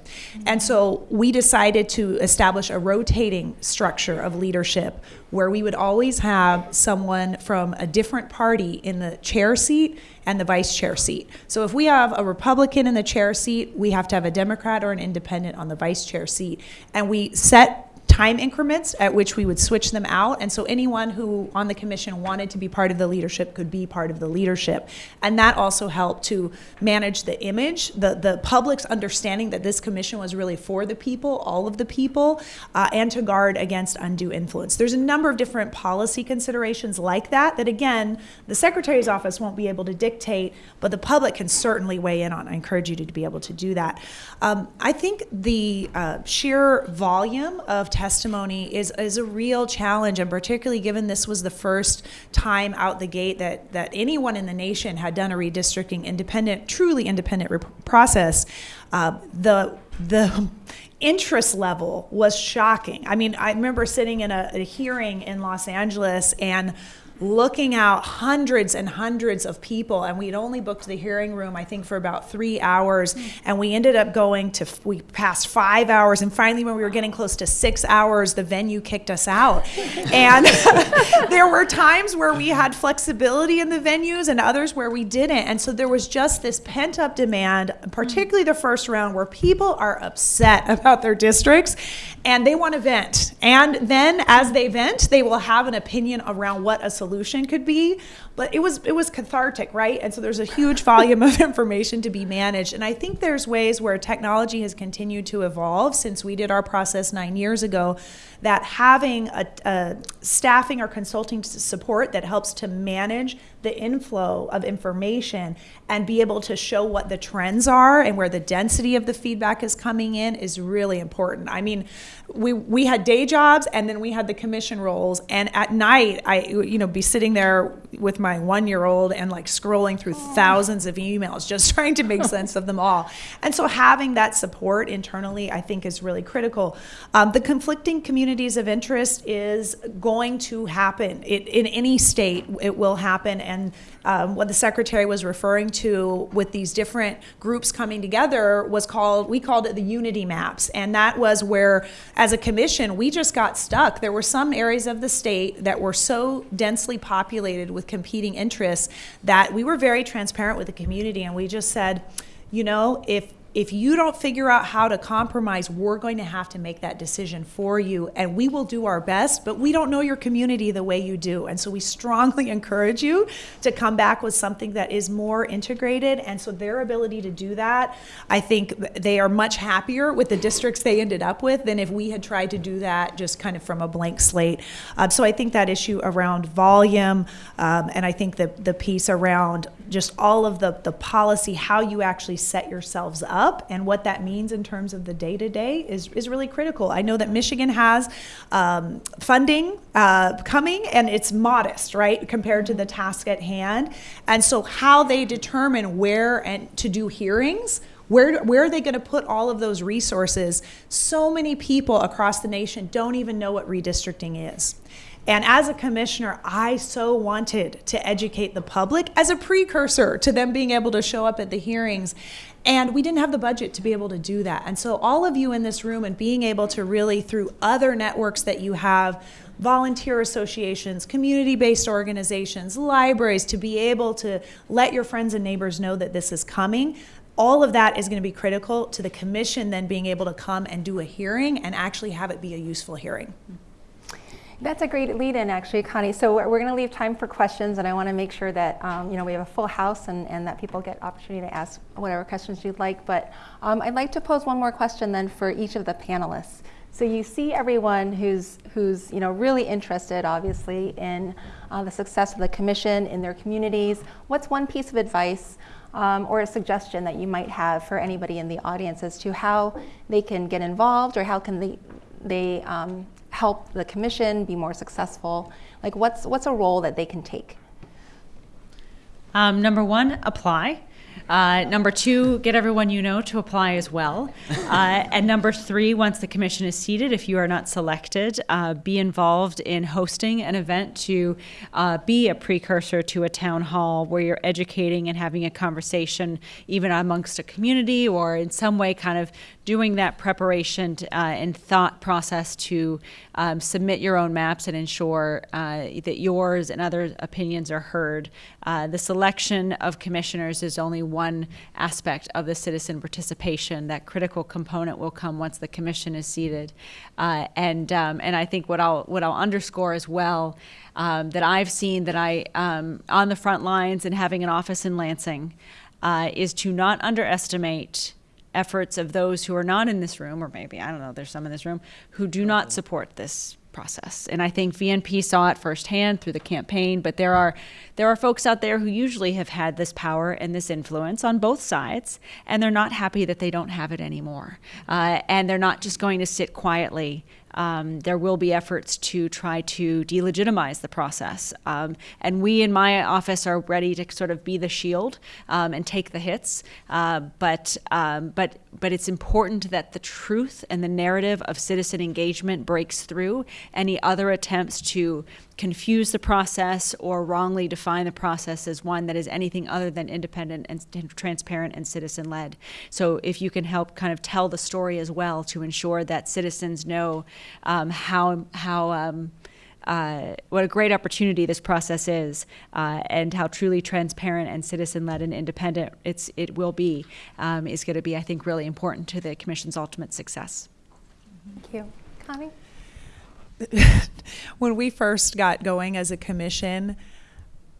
And so we decided to establish a rotating structure of leadership where we would always have someone from a different party in the chair seat and the vice chair seat. So if we have a Republican in the chair seat, we have to have a Democrat or an independent on the vice chair seat. And we set time increments at which we would switch them out. And so anyone who on the commission wanted to be part of the leadership could be part of the leadership. And that also helped to manage the image, the, the public's understanding that this commission was really for the people, all of the people, uh, and to guard against undue influence. There's a number of different policy considerations like that, that again, the Secretary's office won't be able to dictate, but the public can certainly weigh in on. I encourage you to, be able to do that. Um, I think the uh, sheer volume of testimony is, is a real challenge, and particularly given this was the first time out the gate that, that anyone in the nation had done a redistricting independent, truly independent process, uh, the, the interest level was shocking. I mean, I remember sitting in a, a hearing in Los Angeles and looking out hundreds and hundreds of people and we'd only booked the hearing room i think for about three hours and we ended up going to we passed five hours and finally when we were getting close to six hours the venue kicked us out. And there were times where we had flexibility in the venues and others where we didn't and so there was just this pent up demand particularly the first round where people are upset about their districts and they want to vent. And then as they vent they will have an opinion around what a solution could be but it was it was cathartic right? And so there's a huge volume of information to be managed. And i think there's ways where technology has continued to evolve since we did our process nine years ago that having a, a staffing or consulting support that helps to manage the inflow of information and be able to show what the trends are and where the density of the feedback is coming in is really important. I mean, we we had day jobs and then we had the commission roles. And at night I you know be sitting there with my 1-year-old and like scrolling through thousands of emails just trying to make sense of them all. And so having that support internally I think is really critical. Um, the conflicting communities of interest is going to happen. It, in any state it will happen and um, what the secretary was referring to with these different groups coming together was called we called it the unity maps and that was where as a commission we just got stuck there were some areas of the state that were so densely populated with competing interests that we were very transparent with the community and we just said you know if if you don't figure out how to compromise, we're going to have to make that decision for you. And we will do our best, but we don't know your community the way you do. And so we strongly encourage you to come back with something that is more integrated. And so their ability to do that, I think they are much happier with the districts they ended up with than if we had tried to do that just kind of from a blank slate. Um, so I think that issue around volume, um, and I think the, the piece around just all of the, the policy, how you actually set yourselves up and what that means in terms of the day to day is, is really critical. I know that Michigan has um, funding uh, coming and it's modest, right, compared to the task at hand. And so, how they determine where and to do hearings. Where, where are they going to put all of those resources? So many people across the nation don't even know what redistricting is. And as a commissioner, I so wanted to educate the public as a precursor to them being able to show up at the hearings. And we didn't have the budget to be able to do that. And so, all of you in this room and being able to really, through other networks that you have, volunteer associations, community based organizations, libraries, to be able to let your friends and neighbors know that this is coming. All of that is going to be critical to the commission then being able to come and do a hearing and actually have it be a useful hearing. That's a great lead-in, actually, Connie. So we're, we're going to leave time for questions, and I want to make sure that um, you know we have a full house and, and that people get opportunity to ask whatever questions you'd like. But um, I'd like to pose one more question then for each of the panelists. So you see everyone who's who's you know really interested, obviously, in uh, the success of the commission in their communities. What's one piece of advice um, or a suggestion that you might have for anybody in the audience as to how they can get involved or how can they they um, help the commission be more successful? Like, what's what's a role that they can take? Um, number one, apply. Uh, number two, get everyone you know to apply as well. Uh, and number three, once the commission is seated, if you are not selected, uh, be involved in hosting an event to uh, be a precursor to a town hall where you're educating and having a conversation, even amongst a community or in some way kind of doing that preparation to, uh, and thought process to um, submit your own maps and ensure uh, that yours and other opinions are heard. The selection of commissioners is only one aspect of the citizen participation. That critical component will come once the commission is seated, uh, and um, and I think what I'll what I'll underscore as well um, that I've seen that I um, on the front lines and having an office in Lansing uh, is to not underestimate efforts of those who are not in this room, or maybe, I don't know, there's some in this room, who do not support this process. And I think VNP saw it firsthand through the campaign, but there are there are folks out there who usually have had this power and this influence on both sides, and they're not happy that they don't have it anymore. Uh, and they're not just going to sit quietly um, there will be efforts to try to delegitimize the process. Um, and we in my office are ready to sort of be the shield um, and take the hits. Uh, but, um, but, but it's important that the truth and the narrative of citizen engagement breaks through any other attempts to confuse the process or wrongly define the process as one that is anything other than independent and transparent and citizen led. So if you can help kind of tell the story as well to ensure that citizens know um, how how um, uh, what a great opportunity this process is, uh, and how truly transparent and citizen-led and independent it's it will be, um, is going to be, I think, really important to the commission's ultimate success. Thank you. Connie? When we first got going as a commission,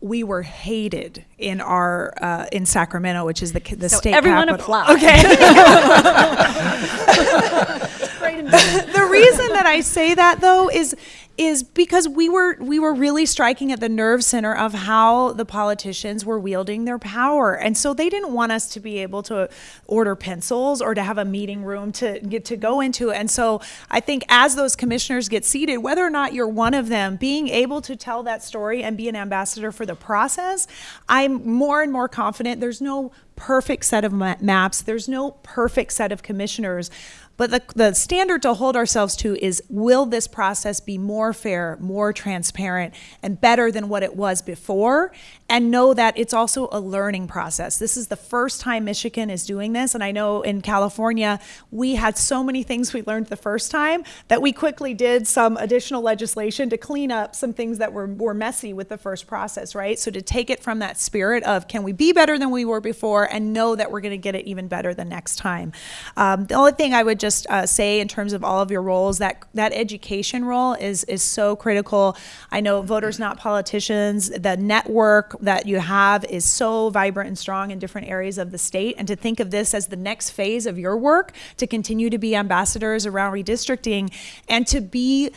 we were hated in our uh, in Sacramento, which is the the so state everyone capital. apply. Okay. the reason that I say that though is is because we were we were really striking at the nerve center of how the politicians were wielding their power. And so they didn't want us to be able to order pencils or to have a meeting room to get to go into. And so I think as those commissioners get seated whether or not you're one of them being able to tell that story and be an ambassador for the process I'm more and more confident there's no perfect set of ma maps. There's no perfect set of commissioners but the, the standard to hold ourselves to is will this process be more fair, more transparent, and better than what it was before? And know that it's also a learning process. This is the first time Michigan is doing this. And I know in California, we had so many things we learned the first time that we quickly did some additional legislation to clean up some things that were, were messy with the first process, right? So to take it from that spirit of can we be better than we were before and know that we're going to get it even better the next time. Um, the only thing I would just uh, say in terms of all of your roles that that education role is is so critical. I know voters not politicians. The network that you have is so vibrant and strong in different areas of the state, and to think of this as the next phase of your work to continue to be ambassadors around redistricting and to be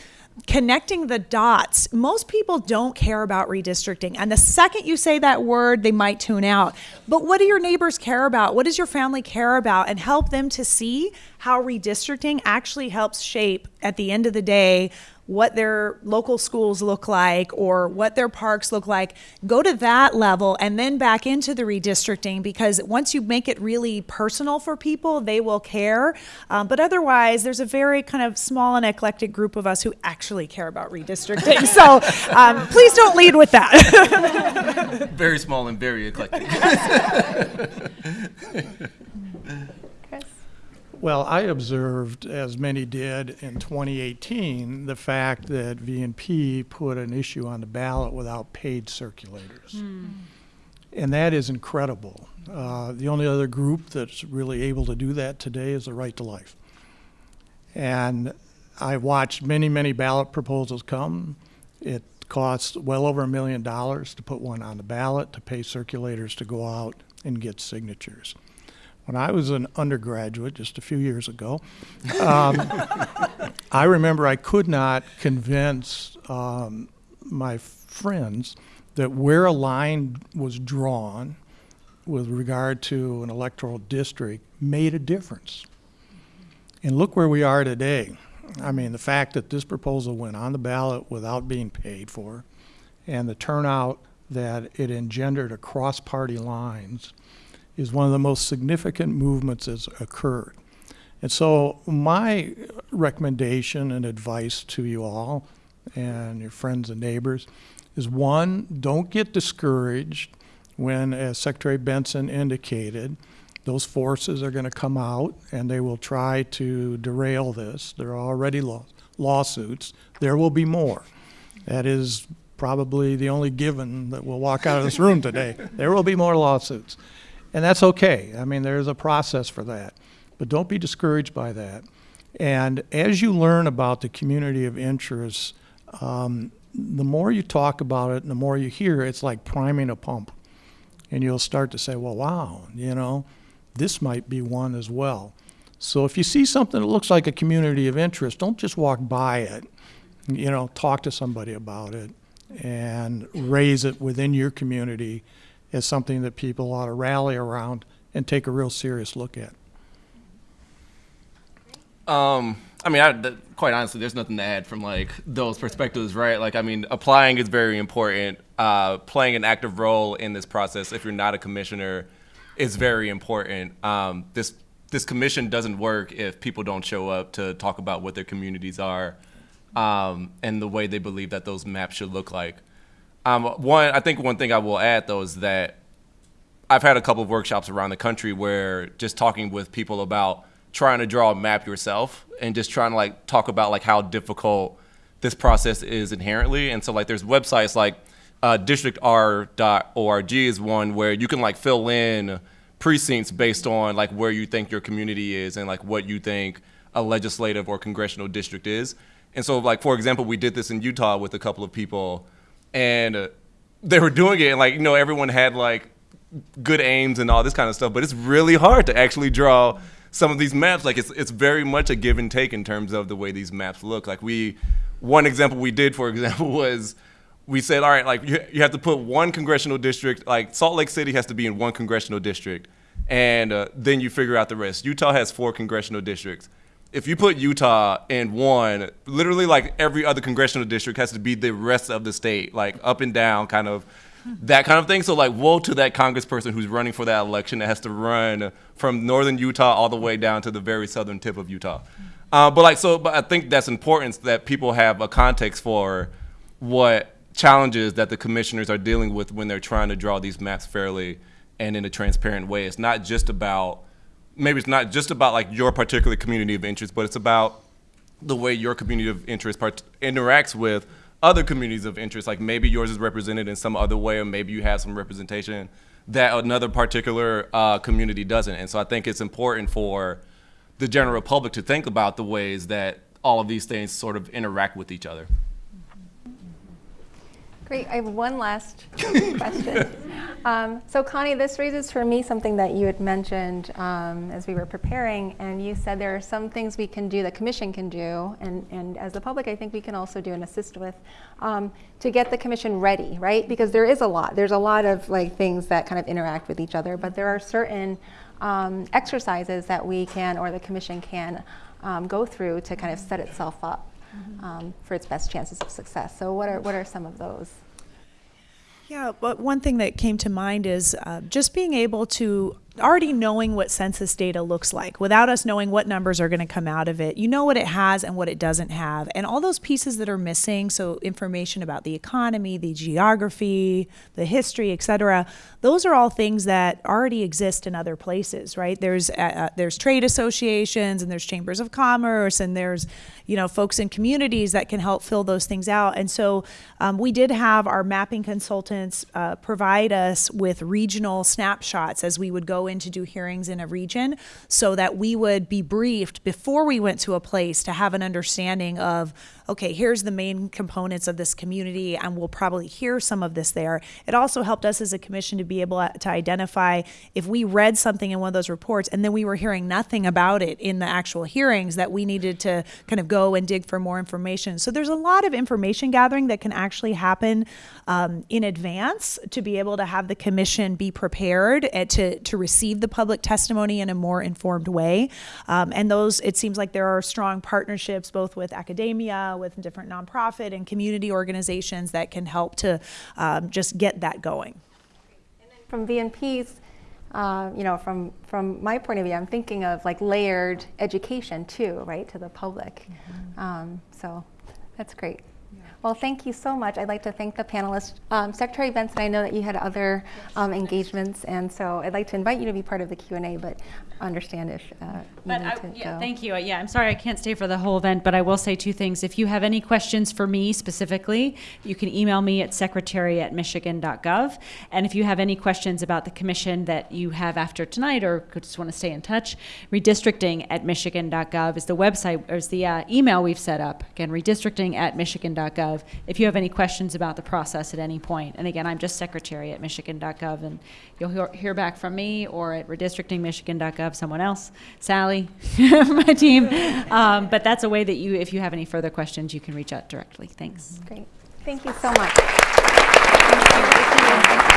connecting the dots. Most people don't care about redistricting. And the second you say that word, they might tune out. But what do your neighbors care about? What does your family care about? And help them to see how redistricting actually helps shape, at the end of the day, what their local schools look like or what their parks look like. Go to that level and then back into the redistricting because once you make it really personal for people, they will care. Um, but otherwise, there's a very kind of small and eclectic group of us who actually care about redistricting. so um, please don't lead with that. very small and very eclectic. Well, I observed, as many did in 2018, the fact that VNP put an issue on the ballot without paid circulators. Mm. And that is incredible. Uh, the only other group that's really able to do that today is the Right to Life. And I watched many, many ballot proposals come. It costs well over a million dollars to put one on the ballot, to pay circulators to go out and get signatures when I was an undergraduate just a few years ago, um, I remember I could not convince um, my friends that where a line was drawn with regard to an electoral district made a difference. And look where we are today. I mean, the fact that this proposal went on the ballot without being paid for, and the turnout that it engendered across party lines is one of the most significant movements that's occurred. And so my recommendation and advice to you all and your friends and neighbors is one, don't get discouraged when, as Secretary Benson indicated, those forces are going to come out and they will try to derail this. There are already law- lawsuits. There will be more. That is probably the only given that will walk out of this room today. There will be more lawsuits. And that's okay. I mean, there's a process for that. But don't be discouraged by that. And as you learn about the community of interest, um, the more you talk about it and the more you hear, it's like priming a pump. And you'll start to say, well, wow, you know, this might be one as well. So if you see something that looks like a community of interest, don't just walk by it. You know, talk to somebody about it and raise it within your community as something that people ought to rally around and take a real serious look at. Um, I mean, I, quite honestly, there's nothing to add from like those perspectives, right? Like, I mean, applying is very important. Uh, playing an active role in this process, if you're not a commissioner, is very important. Um, this this commission doesn't work if people don't show up to talk about what their communities are um, and the way they believe that those maps should look like. Um, one, I think one thing I will add though is that I've had a couple of workshops around the country where just talking with people about trying to draw a map yourself and just trying to like talk about like how difficult this process is inherently. And so like there's websites like uh, districtr.org is one where you can like fill in precincts based on like where you think your community is and like what you think a legislative or congressional district is. And so like for example, we did this in Utah with a couple of people and they were doing it and like you know everyone had like good aims and all this kind of stuff, but it's really hard to actually draw some of these maps. Like it's it's very much a give and take in terms of the way these maps look. Like we, one example we did, for example, was we said, all right, like you, you have to put one congressional district. Like Salt Lake City has to be in one congressional district, and uh, then you figure out the rest. Utah has four congressional districts. If you put Utah in one, literally like every other congressional district has to be the rest of the state, like up and down, kind of that kind of thing. So like, woe to that congressperson who's running for that election that has to run from northern Utah all the way down to the very southern tip of Utah. Uh, but like, so, but I think that's important that people have a context for what challenges that the commissioners are dealing with when they're trying to draw these maps fairly and in a transparent way. It's not just about maybe it's not just about like your particular community of interest, but it's about the way your community of interest interacts with other communities of interest. Like maybe yours is represented in some other way, or maybe you have some representation that another particular uh, community doesn't. And so I think it's important for the general public to think about the ways that all of these things sort of interact with each other. Great. I have one last question. Um, so, Connie, this raises for me something that you had mentioned um, as we were preparing, and you said there are some things we can do, the commission can do, and, and as the public, I think we can also do and assist with um, to get the commission ready, right? Because there is a lot. There's a lot of like things that kind of interact with each other, but there are certain um, exercises that we can or the commission can um, go through to kind of set itself up um, for its best chances of success. So, what are what are some of those? Yeah, but one thing that came to mind is uh, just being able to already knowing what census data looks like without us knowing what numbers are going to come out of it. You know what it has and what it doesn't have, and all those pieces that are missing. So information about the economy, the geography, the history, etc. Those are all things that already exist in other places, right? There's uh, uh, there's trade associations and there's chambers of commerce and there's you know folks in communities that can help fill those things out. And so um, we did have our mapping consultants uh, provide us with regional snapshots as we would go in to do hearings in a region so that we would be briefed before we went to a place to have an understanding of okay here's the main components of this community and we'll probably hear some of this there. It also helped us as a commission to be able to identify if we read something in one of those reports and then we were hearing nothing about it in the actual hearings that we needed to kind of go and dig for more information. So there's a lot of information gathering that can actually happen um, in advance to be able to have the commission be prepared to, to receive the public testimony in a more informed way. Um, and those, it seems like there are strong partnerships both with academia, with different nonprofit and community organizations that can help to um, just get that going. From VNP's, uh, you know, from, from my point of view, I'm thinking of like layered education too, right, to the public. Um, so that's great. Well, thank you so much. I'd like to thank the panelists. Um, Secretary Benson, I know that you had other um, engagements, and so I'd like to invite you to be part of the Q&A, but understand if uh, you But need I, to yeah, go. thank you. Yeah, I'm sorry I can't stay for the whole event, but I will say two things. If you have any questions for me specifically, you can email me at secretary at michigan.gov. And if you have any questions about the commission that you have after tonight or could just want to stay in touch, redistricting at michigan.gov is the website, or is the uh, email we've set up. Again, redistricting at michigan.gov. If you have any questions about the process at any point. And again, I'm just secretary at michigan.gov, and you'll hear, hear back from me or at redistrictingmichigan.gov, someone else, Sally, my team. Um, but that's a way that you, if you have any further questions, you can reach out directly. Thanks. Great. Thank you so much. Thank you.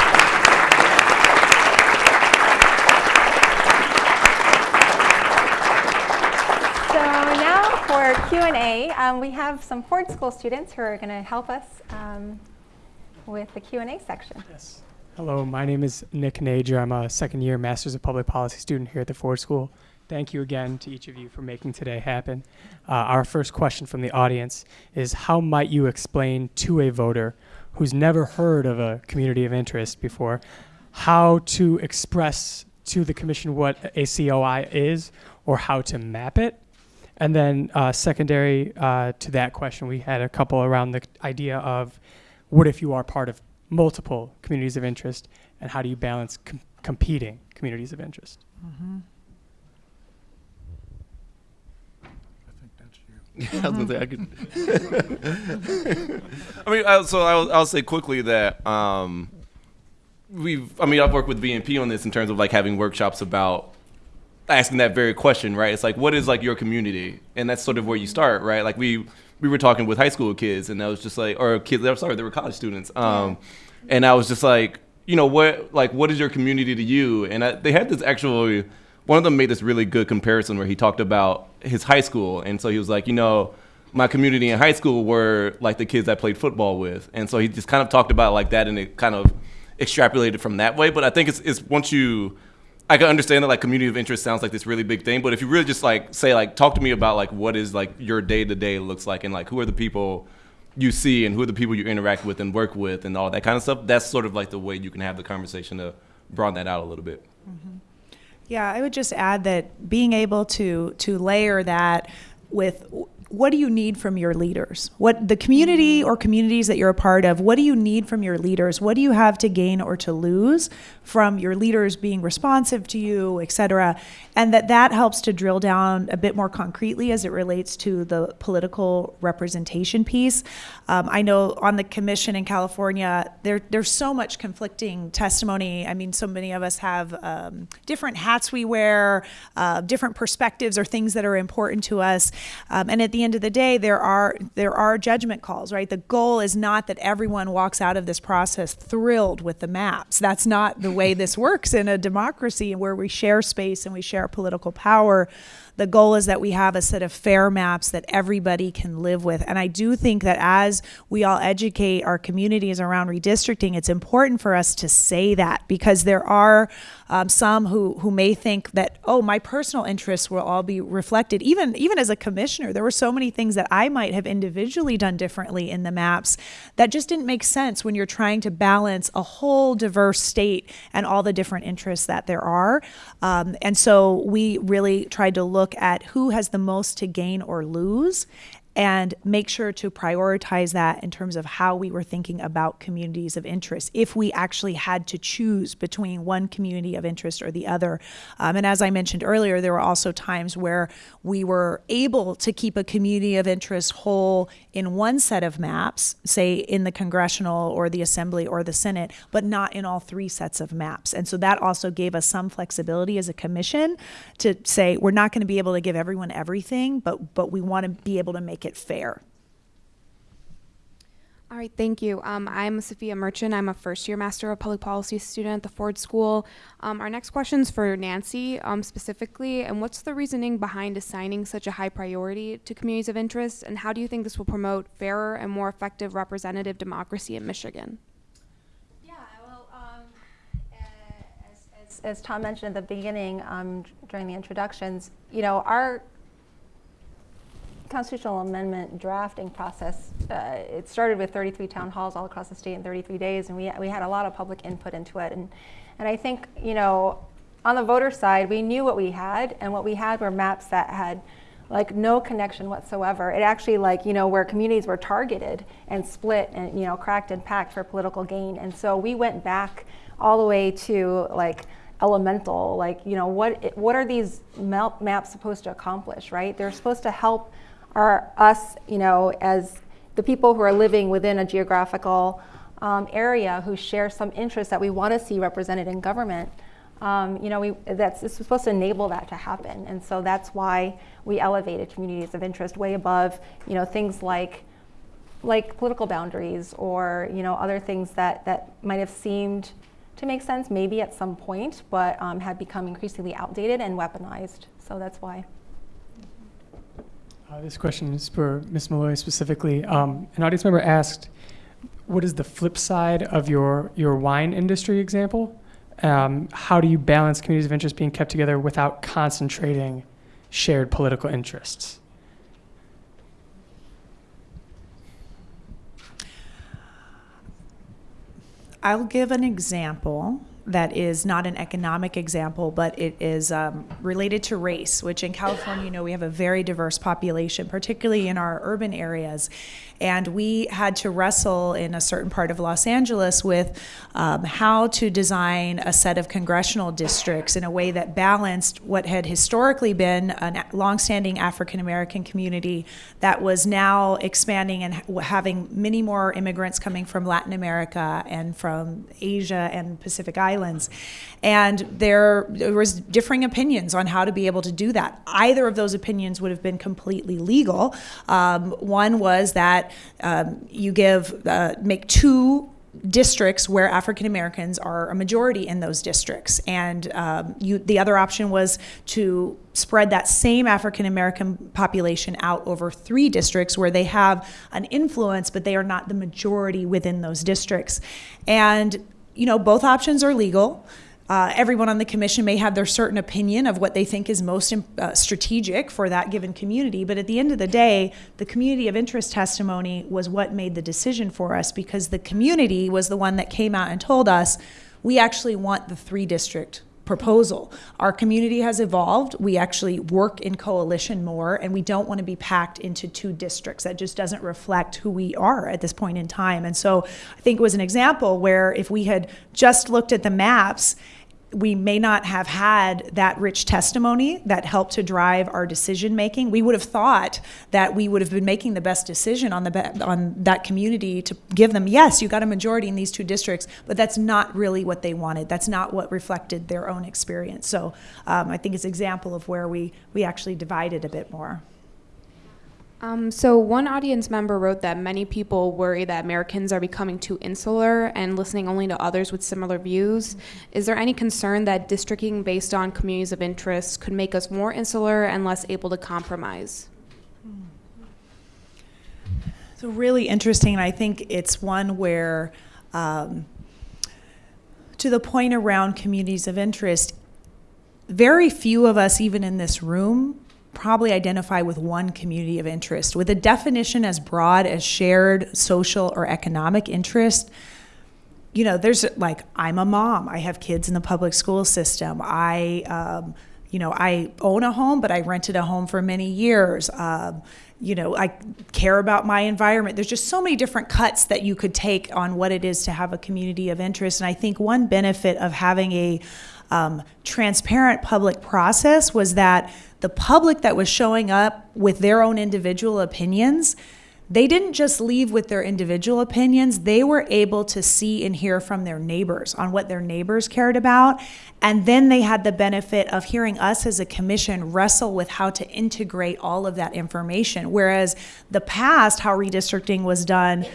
So now for Q&A, um, we have some Ford School students who are going to help us um, with the Q&A section. Yes. Hello, my name is Nick Nager. I'm a second year Masters of Public Policy student here at the Ford School. Thank you again to each of you for making today happen. Uh, our first question from the audience is How might you explain to a voter who's never heard of a community of interest before how to express to the Commission what a COI is or how to map it? And then, uh, secondary uh, to that question, we had a couple around the idea of what if you are part of multiple communities of interest, and how do you balance com- competing communities of interest? Yeah, I was gonna say I could. I mean, I, so I'll, I'll say quickly that um, we've. I mean, I've worked with VNP on this in terms of like having workshops about asking that very question, right? It's like, what is like your community, and that's sort of where you start, right? Like we we were talking with high school kids, and I was just like, or kids. I'm sorry, they were college students, um, and I was just like, you know, what like what is your community to you? And I, they had this actually. One of them made this really good comparison where he talked about his high school, and so he was like, you know, my community in high school were like the kids I played football with, and so he just kind of talked about it like that, and it kind of extrapolated from that way. But I think it's, it's once you, I can understand that like community of interest sounds like this really big thing, but if you really just like say like talk to me about like what is like your day to day looks like, and like who are the people you see, and who are the people you interact with and work with, and all that kind of stuff. That's sort of like the way you can have the conversation to broaden that out a little bit. Mm-hmm. Yeah, I would just add that being able to to layer that with what do you need from your leaders? What the community or communities that you're a part of, what do you need from your leaders? What do you have to gain or to lose from your leaders being responsive to you, et cetera? And that that helps to drill down a bit more concretely as it relates to the political representation piece. Um, I know on the commission in California, there, there's so much conflicting testimony. I mean, so many of us have um, different hats we wear, uh, different perspectives or things that are important to us. Um, and at the end of the day, there are there are judgment calls, right? The goal is not that everyone walks out of this process thrilled with the maps. That's not the way this works in a democracy where we share space and we share political power. The goal is that we have a set of fair maps that everybody can live with. And I do think that as we all educate our communities around redistricting, it's important for us to say that because there are um, some who, who may think that, oh, my personal interests will all be reflected. Even, even as a commissioner, there were so many things that I might have individually done differently in the maps that just didn't make sense when you're trying to balance a whole diverse state and all the different interests that there are. Um, and so we really tried to look at who has the most to gain or lose and make sure to prioritize that in terms of how we were thinking about communities of interest if we actually had to choose between one community of interest or the other. Um, and as I mentioned earlier, there were also times where we were able to keep a community of interest whole in one set of maps, say in the congressional or the assembly or the Senate, but not in all three sets of maps. And so that also gave us some flexibility as a commission to say we're not going to be able to give everyone everything, but but we want to be able to make it fair. All right, thank you. Um, I'm Sophia Merchant. I'm a first year Master of Public Policy student at the Ford School. Um, our next question is for Nancy um, specifically. And what's the reasoning behind assigning such a high priority to communities of interest? And how do you think this will promote fairer and more effective representative democracy in Michigan? Yeah, well, um, as, as, as Tom mentioned at the beginning um, during the introductions, you know, our constitutional amendment drafting process, uh, it started with 33 town halls all across the state in 33 days, and we, we had a lot of public input into it. And, and I think, you know, on the voter side, we knew what we had, and what we had were maps that had like no connection whatsoever. It actually like, you know, where communities were targeted and split and, you know, cracked and packed for political gain. And so we went back all the way to like elemental, like, you know, what, what are these map maps supposed to accomplish, right? They're supposed to help our, us, you know, as the people who are living within a geographical um, area who share some interests that we want to see represented in government. Um, you know, we, that's it's supposed to enable that to happen, and so that's why we elevated communities of interest way above, you know, things like, like political boundaries or you know other things that that might have seemed to make sense maybe at some point, but um, had become increasingly outdated and weaponized. So that's why. Uh, this question is for Ms. Malloy specifically. Um, an audience member asked, "What is the flip side of your your wine industry example? Um, how do you balance communities of interest being kept together without concentrating shared political interests?" I'll give an example that is not an economic example, but it is um, related to race, which in California, you know, we have a very diverse population, particularly in our urban areas. And we had to wrestle in a certain part of Los Angeles with um, how to design a set of congressional districts in a way that balanced what had historically been a longstanding African American community that was now expanding and having many more immigrants coming from Latin America and from Asia and Pacific Islands. And there, there was differing opinions on how to be able to do that. Either of those opinions would have been completely legal. Um, one was that um, you give uh, make two districts where African Americans are a majority in those districts, and um, you, the other option was to spread that same African American population out over three districts where they have an influence, but they are not the majority within those districts. And you know, both options are legal. Uh, everyone on the commission may have their certain opinion of what they think is most uh, strategic for that given community, but at the end of the day, the community of interest testimony was what made the decision for us because the community was the one that came out and told us we actually want the three district proposal. Our community has evolved. We actually work in coalition more, and we don't want to be packed into two districts. That just doesn't reflect who we are at this point in time. And so I think it was an example where if we had just looked at the maps we may not have had that rich testimony that helped to drive our decision making. We would have thought that we would have been making the best decision on the on that community to give them yes, you got a majority in these two districts, but that's not really what they wanted. That's not what reflected their own experience. So um, I think it's an example of where we we actually divided a bit more. Um, so one audience member wrote that many people worry that Americans are becoming too insular and listening only to others with similar views. Is there any concern that districting based on communities of interest could make us more insular and less able to compromise? So really interesting. I think it's one where, um, to the point around communities of interest, very few of us, even in this room, probably identify with one community of interest. With a definition as broad as shared social or economic interest, you know, there's like, I'm a mom, I have kids in the public school system, I, um, you know, I own a home, but I rented a home for many years. Um, you know, I care about my environment. There's just so many different cuts that you could take on what it is to have a community of interest. And I think one benefit of having a um, transparent public process was that the public that was showing up with their own individual opinions, they didn't just leave with their individual opinions, they were able to see and hear from their neighbors on what their neighbors cared about. And then they had the benefit of hearing us as a commission wrestle with how to integrate all of that information. Whereas the past, how redistricting was done,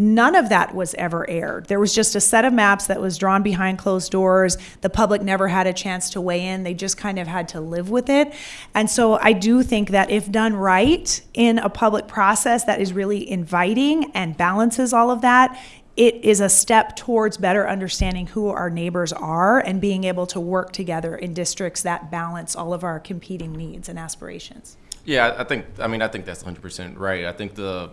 None of that was ever aired. There was just a set of maps that was drawn behind closed doors. The public never had a chance to weigh in. They just kind of had to live with it. And so I do think that if done right in a public process that is really inviting and balances all of that, it is a step towards better understanding who our neighbors are and being able to work together in districts that balance all of our competing needs and aspirations. Yeah, I- think, I mean, I think that's 100% right. I think the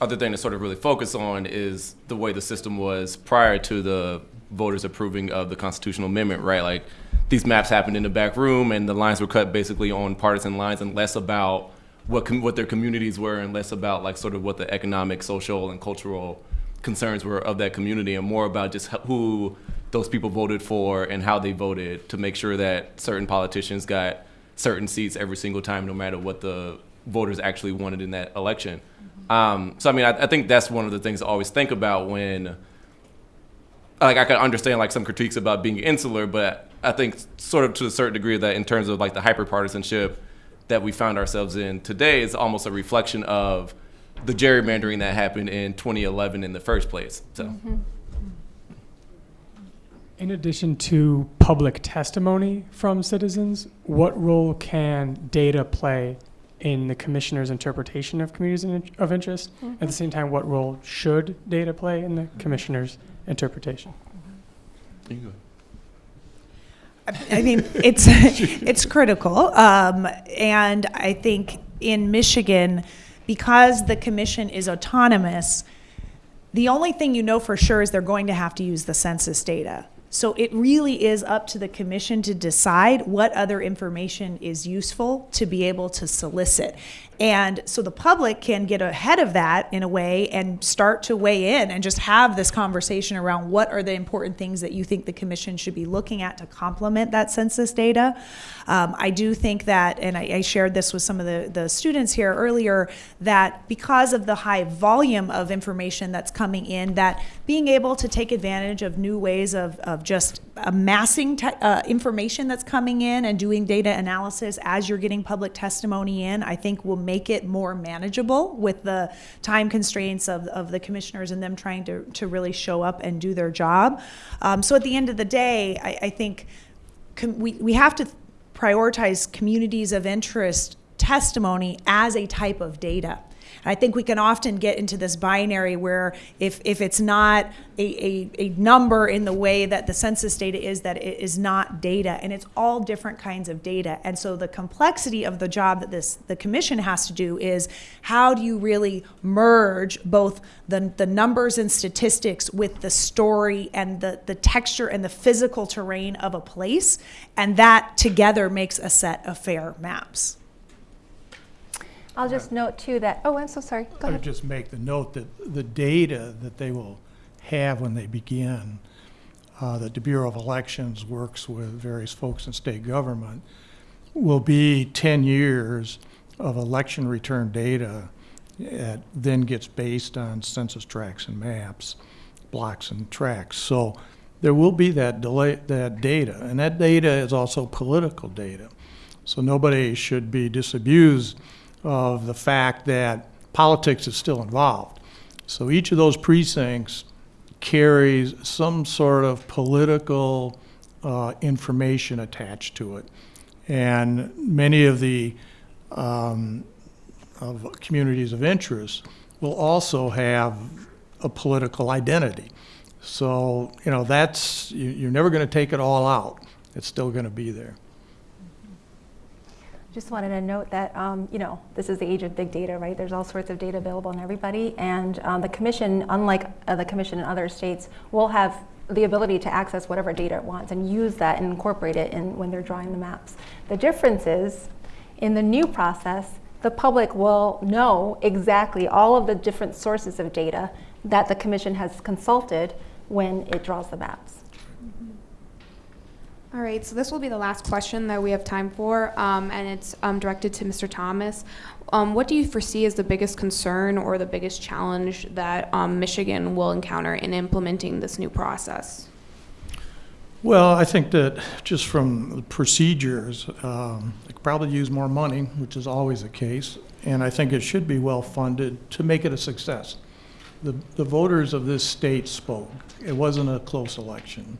other thing to sort of really focus on is the way the system was prior to the voters approving of the constitutional amendment, right? Like, these maps happened in the back room and the lines were cut basically on partisan lines and less about what, what their communities were and less about like sort of what the economic, social, and cultural concerns were of that community and more about just who those people voted for and how they voted to make sure that certain politicians got certain seats every single time, no matter what the voters actually wanted in that election. Um, so I mean, I, I think that's one of the things I always think about when, like, I can understand like some critiques about being insular, but I think sort of to a certain degree that in terms of like the hyper partisanship that we found ourselves in today is almost a reflection of the gerrymandering that happened in 2011 in the first place. So. In addition to public testimony from citizens, what role can data play in the commissioner's interpretation of communities in- of interest? At the same time, what role should data play in the commissioner's interpretation? You go. I mean, it's it's critical, um, and I think in Michigan, because the commission is autonomous, the only thing you know for sure is they're going to have to use the census data. So it really is up to the commission to decide what other information is useful to be able to solicit. And so the public can get ahead of that in a way and start to weigh in and just have this conversation around what are the important things that you think the commission should be looking at to complement that census data. Um, I do think that, and I, I shared this with some of the, the students here earlier, that because of the high volume of information that's coming in, that being able to take advantage of new ways of, of just amassing uh, information that's coming in and doing data analysis as you're getting public testimony in, I think will make it more manageable with the time constraints of, of the commissioners and them trying to, to really show up and do their job. Um, so at the end of the day, I, I think we, we have to prioritize communities of interest testimony as a type of data. I think we can often get into this binary where if, if it's not a, a, a number in the way that the census data is, that it is not data. And it's all different kinds of data. And so the complexity of the job that this the commission has to do is how do you really merge both the, the numbers and statistics with the story and the, the texture and the physical terrain of a place, and that together makes a set of fair maps. I'll just note too that, oh, I'm so sorry. Go I would ahead. just make the note that the data that they will have when they begin, uh, that the Bureau of Elections works with various folks in state government, will be 10 years of election return data that then gets based on census tracts and maps, blocks and tracts. So there will be that delay, that data, and that data is also political data. So nobody should be disabused of the fact that politics is still involved. So each of those precincts carries some sort of political uh, information attached to it. And many of the um, of communities of interest will also have a political identity. So, you know, that's, you- you're never going to take it all out. It's still going to be there. Just wanted to note that, um, you know, this is the age of big data, right? There's all sorts of data available on everybody. And um, the commission, unlike uh, the commission in other states, will have the ability to access whatever data it wants and use that and incorporate it in when they're drawing the maps. The difference is, in the new process, the public will know exactly all of the different sources of data that the commission has consulted when it draws the maps. All right, so this will be the last question that we have time for, um, and it's um, directed to Mr. Thomas. Um, what do you foresee as the biggest concern or the biggest challenge that um, Michigan will encounter in implementing this new process? Well, I think that just from procedures, um, they could probably use more money, which is always the case, and I think it should be well-funded to make it a success. The, the voters of this state spoke. It wasn't a close election.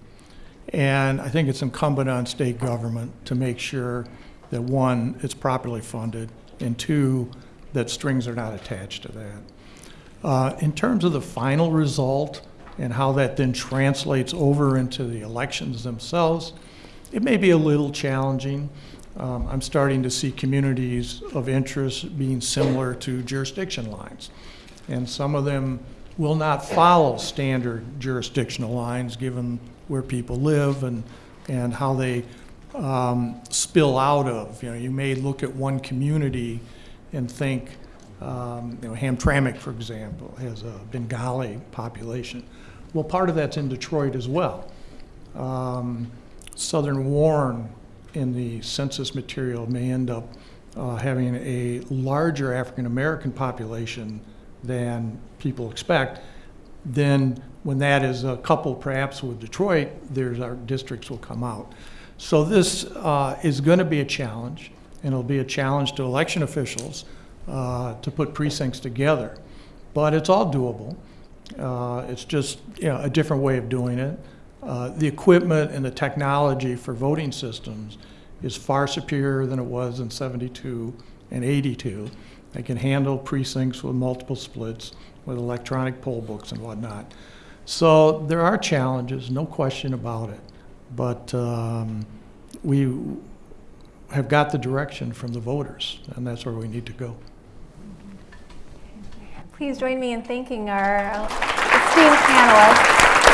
And I think it's incumbent on state government to make sure that, one, it's properly funded, and two, that strings are not attached to that. Uh, In terms of the final result, and how that then translates over into the elections themselves, it may be a little challenging. Um, I'm starting to see communities of interest being similar to jurisdiction lines. And some of them will not follow standard jurisdictional lines, given where people live and, and how they um, spill out of. You know, you may look at one community and think, um, you know, Hamtramck, for example, has a Bengali population. Well, part of that's in Detroit as well. Um, Southern Warren in the census material may end up uh, having a larger African American population than people expect. Then, when that is a couple perhaps with Detroit, there's our districts will come out. So this uh, is going to be a challenge, and it'll be a challenge to election officials uh, to put precincts together. But it's all doable. Uh, It's just, you know, a different way of doing it. Uh, The equipment and the technology for voting systems is far superior than it was in 72 and 82. They can handle precincts with multiple splits, with electronic poll books and whatnot. So there are challenges, no question about it. But um, we have got the direction from the voters, and that's where we need to go. Please join me in thanking our esteemed panelists.